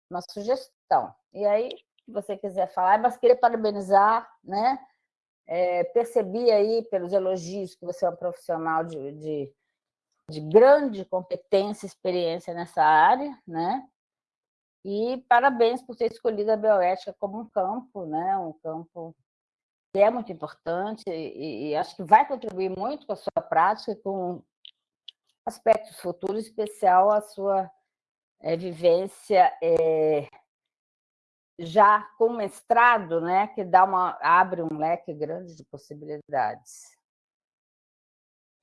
uma sugestão. E aí, se você quiser falar, mas queria parabenizar, né? É, percebi aí, pelos elogios, que você é um profissional de, de, de grande competência e experiência nessa área, né? E parabéns por ter escolhido a bioética como um campo, né? um campo que é muito importante e, e acho que vai contribuir muito com a sua prática e com aspectos futuros, especial a sua é, vivência é, já com mestrado, né, que dá uma, abre um leque grande de possibilidades.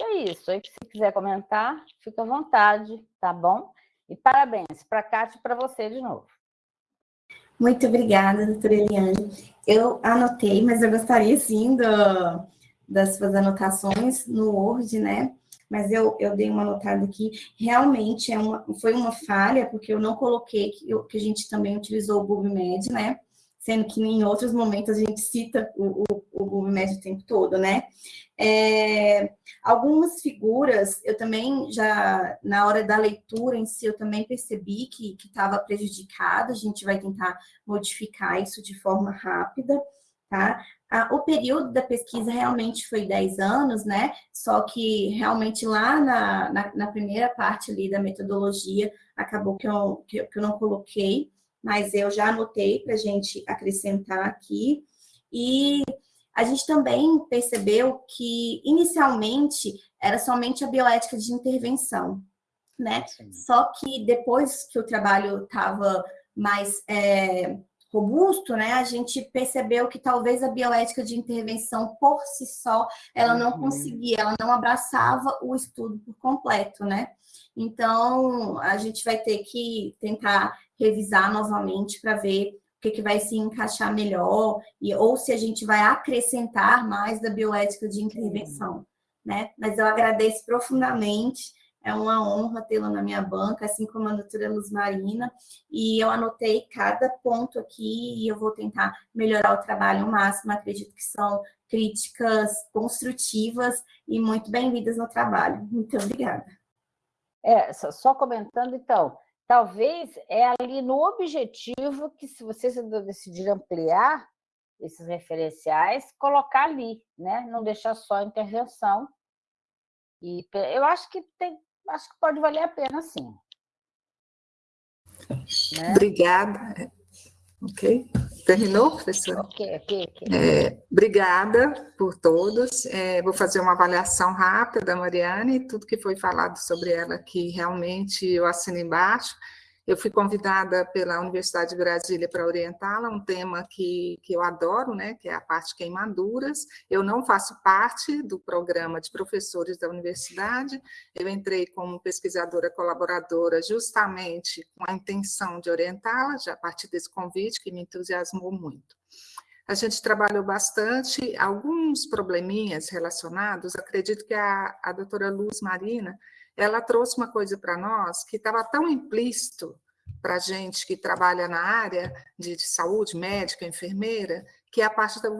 É isso, aí se quiser comentar, fica à vontade, tá bom? E parabéns para a Cátia e para você de novo. Muito obrigada, doutora Eliane. Eu anotei, mas eu gostaria, sim, do, das suas anotações no Word, né? mas eu, eu dei uma notada aqui, realmente é uma, foi uma falha, porque eu não coloquei que, eu, que a gente também utilizou o GoogleMed, né? Sendo que em outros momentos a gente cita o, o, o GoogleMed o tempo todo, né? É, algumas figuras, eu também já, na hora da leitura em si, eu também percebi que estava prejudicada, a gente vai tentar modificar isso de forma rápida, tá? Ah, o período da pesquisa realmente foi 10 anos, né? Só que realmente lá na, na, na primeira parte ali da metodologia, acabou que eu, que eu não coloquei, mas eu já anotei para a gente acrescentar aqui. E a gente também percebeu que, inicialmente, era somente a bioética de intervenção, né? Sim. Só que depois que o trabalho estava mais é, robusto, né, a gente percebeu que talvez a bioética de intervenção por si só, ela não uhum. conseguia, ela não abraçava o estudo por completo, né? Então, a gente vai ter que tentar revisar novamente para ver o que, que vai se encaixar melhor, e, ou se a gente vai acrescentar mais da bioética de intervenção, né? Mas eu agradeço profundamente é uma honra tê-la na minha banca, assim como a doutora Luz Marina, e eu anotei cada ponto aqui e eu vou tentar melhorar o trabalho ao máximo, acredito que são críticas construtivas e muito bem-vindas no trabalho. Muito obrigada. É, só comentando, então, talvez é ali no objetivo que, se vocês decidir ampliar esses referenciais, colocar ali, né? não deixar só a intervenção, e eu acho que tem, acho que pode valer a pena, sim. Né? Obrigada. Ok? Terminou, professora? Ok, ok, ok. É, obrigada por todos. É, vou fazer uma avaliação rápida da Mariane, tudo que foi falado sobre ela aqui, realmente eu assino embaixo. Eu fui convidada pela Universidade de Brasília para orientá-la, um tema que, que eu adoro, né, que é a parte queimaduras. Eu não faço parte do programa de professores da universidade, eu entrei como pesquisadora colaboradora justamente com a intenção de orientá-la, já a partir desse convite que me entusiasmou muito. A gente trabalhou bastante, alguns probleminhas relacionados, acredito que a, a doutora Luz Marina ela trouxe uma coisa para nós que estava tão implícito para gente que trabalha na área de, de saúde, médica, enfermeira, que é a parte da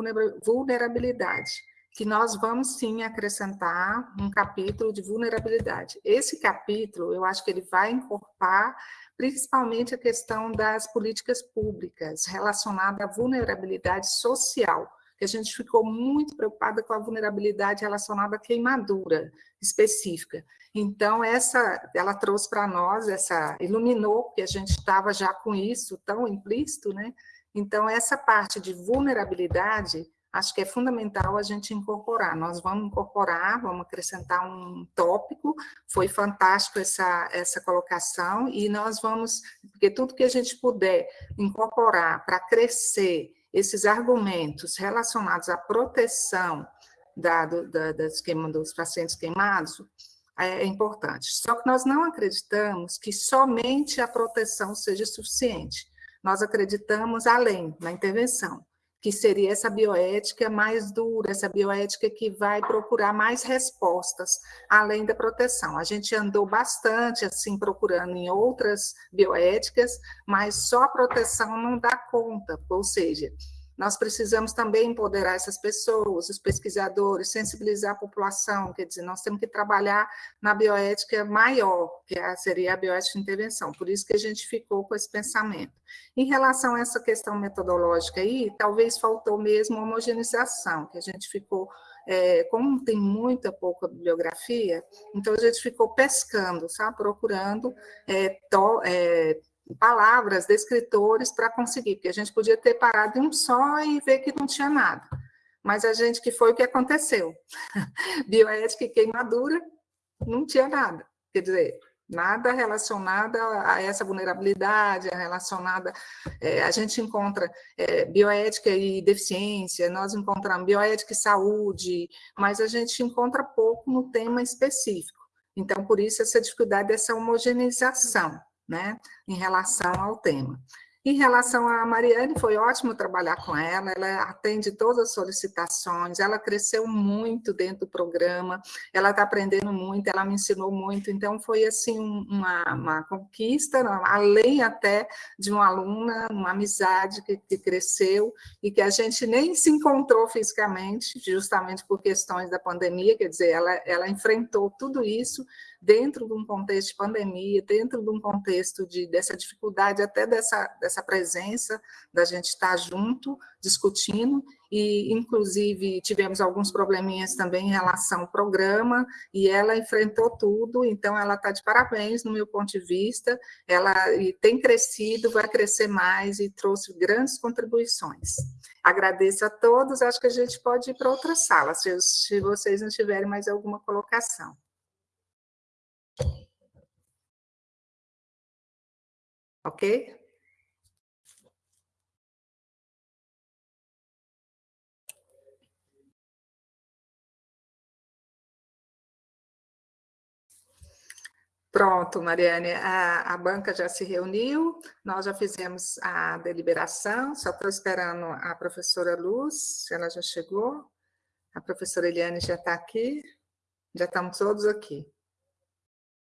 vulnerabilidade, que nós vamos sim acrescentar um capítulo de vulnerabilidade. Esse capítulo, eu acho que ele vai incorporar principalmente a questão das políticas públicas relacionada à vulnerabilidade social, que a gente ficou muito preocupada com a vulnerabilidade relacionada à queimadura específica. Então, essa, ela trouxe para nós, essa iluminou, porque a gente estava já com isso tão implícito, né? Então, essa parte de vulnerabilidade, acho que é fundamental a gente incorporar. Nós vamos incorporar, vamos acrescentar um tópico, foi fantástico essa, essa colocação, e nós vamos, porque tudo que a gente puder incorporar para crescer esses argumentos relacionados à proteção da, da, dos pacientes queimados, é, é importante. Só que nós não acreditamos que somente a proteção seja suficiente. Nós acreditamos além, na intervenção, que seria essa bioética mais dura, essa bioética que vai procurar mais respostas, além da proteção. A gente andou bastante, assim, procurando em outras bioéticas, mas só a proteção não dá conta, ou seja, nós precisamos também empoderar essas pessoas, os pesquisadores, sensibilizar a população, quer dizer, nós temos que trabalhar na bioética maior, que é seria a bioética de intervenção, por isso que a gente ficou com esse pensamento. Em relação a essa questão metodológica aí, talvez faltou mesmo homogeneização, que a gente ficou é, como tem muita pouca bibliografia, então a gente ficou pescando, sabe, procurando é, to, é, palavras de escritores para conseguir, porque a gente podia ter parado em um só e ver que não tinha nada. Mas a gente, que foi o que aconteceu. Bioética e queimadura, não tinha nada. Quer dizer, nada relacionado a essa vulnerabilidade, relacionada... É, a gente encontra é, bioética e deficiência, nós encontramos bioética e saúde, mas a gente encontra pouco no tema específico. Então, por isso, essa dificuldade dessa homogeneização né, em relação ao tema. Em relação a Mariane, foi ótimo trabalhar com ela, ela atende todas as solicitações, ela cresceu muito dentro do programa, ela está aprendendo muito, ela me ensinou muito, então foi assim uma, uma conquista, além até de uma aluna, uma amizade que, que cresceu e que a gente nem se encontrou fisicamente, justamente por questões da pandemia, quer dizer, ela, ela enfrentou tudo isso dentro de um contexto de pandemia, dentro de um contexto de, dessa dificuldade até dessa, dessa presença, da gente estar junto, discutindo, e inclusive tivemos alguns probleminhas também em relação ao programa, e ela enfrentou tudo, então ela está de parabéns no meu ponto de vista, ela tem crescido, vai crescer mais e trouxe grandes contribuições. Agradeço a todos, acho que a gente pode ir para outra sala, se, se vocês não tiverem mais alguma colocação. Ok? Pronto, Mariane, a, a, banca já se reuniu, nós já fizemos a deliberação, só estou esperando a professora Luz, ela já chegou, a professora Eliane já está aqui, já estamos todos aqui.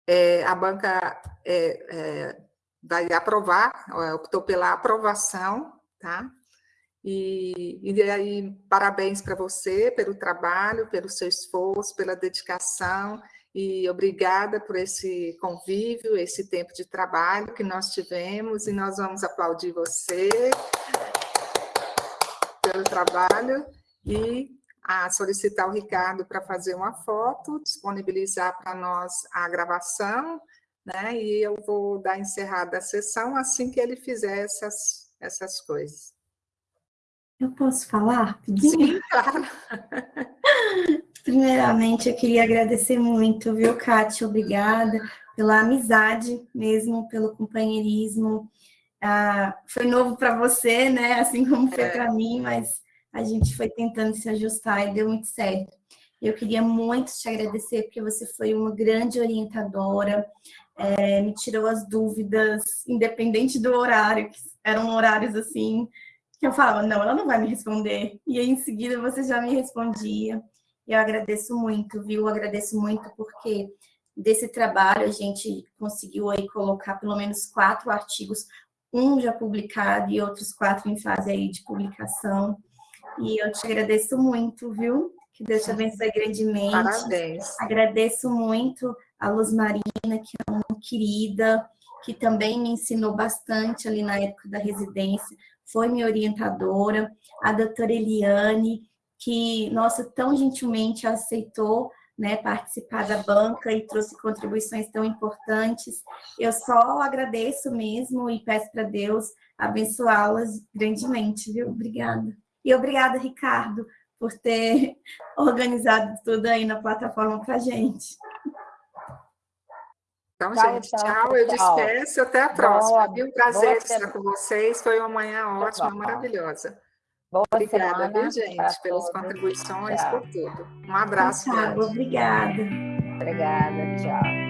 É, a banca é, é, vai aprovar, optou pela aprovação, tá? E, e aí, parabéns para você pelo trabalho, pelo seu esforço, pela dedicação, e obrigada por esse convívio, esse tempo de trabalho que nós tivemos, e nós vamos aplaudir você pelo trabalho, e a solicitar o Ricardo para fazer uma foto, disponibilizar para nós a gravação, né? E eu vou dar encerrada a sessão assim que ele fizer essas, essas coisas. Eu posso falar? Sim, claro. Primeiramente, eu queria agradecer muito, viu, Kátia? Obrigada pela amizade mesmo, pelo companheirismo. Ah, foi novo para você, né? Assim como foi é. para mim, mas a gente foi tentando se ajustar e deu muito certo. Eu queria muito te agradecer, porque você foi uma grande orientadora, é, me tirou as dúvidas, independente do horário, que eram horários assim, que eu falava, não, ela não vai me responder. E aí, em seguida, você já me respondia. Eu agradeço muito, viu? Eu agradeço muito porque desse trabalho a gente conseguiu aí colocar pelo menos quatro artigos, um já publicado e outros quatro em fase aí de publicação. E eu te agradeço muito, viu? Que Deus te abençoe grandemente. Parabéns. Agradeço muito a Luz Marina, que é uma querida, que também me ensinou bastante ali na época da residência, foi minha orientadora, a doutora Eliane, que, nossa, tão gentilmente aceitou né, participar da banca e trouxe contribuições tão importantes. Eu só agradeço mesmo e peço para Deus abençoá-las grandemente, viu? Obrigada. E obrigada, Ricardo, por ter organizado tudo aí na plataforma para gente. Então, tchau, gente, tchau, tchau. Eu despeço. Até a próxima. Boa, um prazer estar com vocês. Foi uma manhã ótima, boa. maravilhosa. Boa Obrigada, semana viu, gente, pelas contribuiões, tchau. por tudo. Um abraço. Tchau, obrigada. Obrigada, tchau.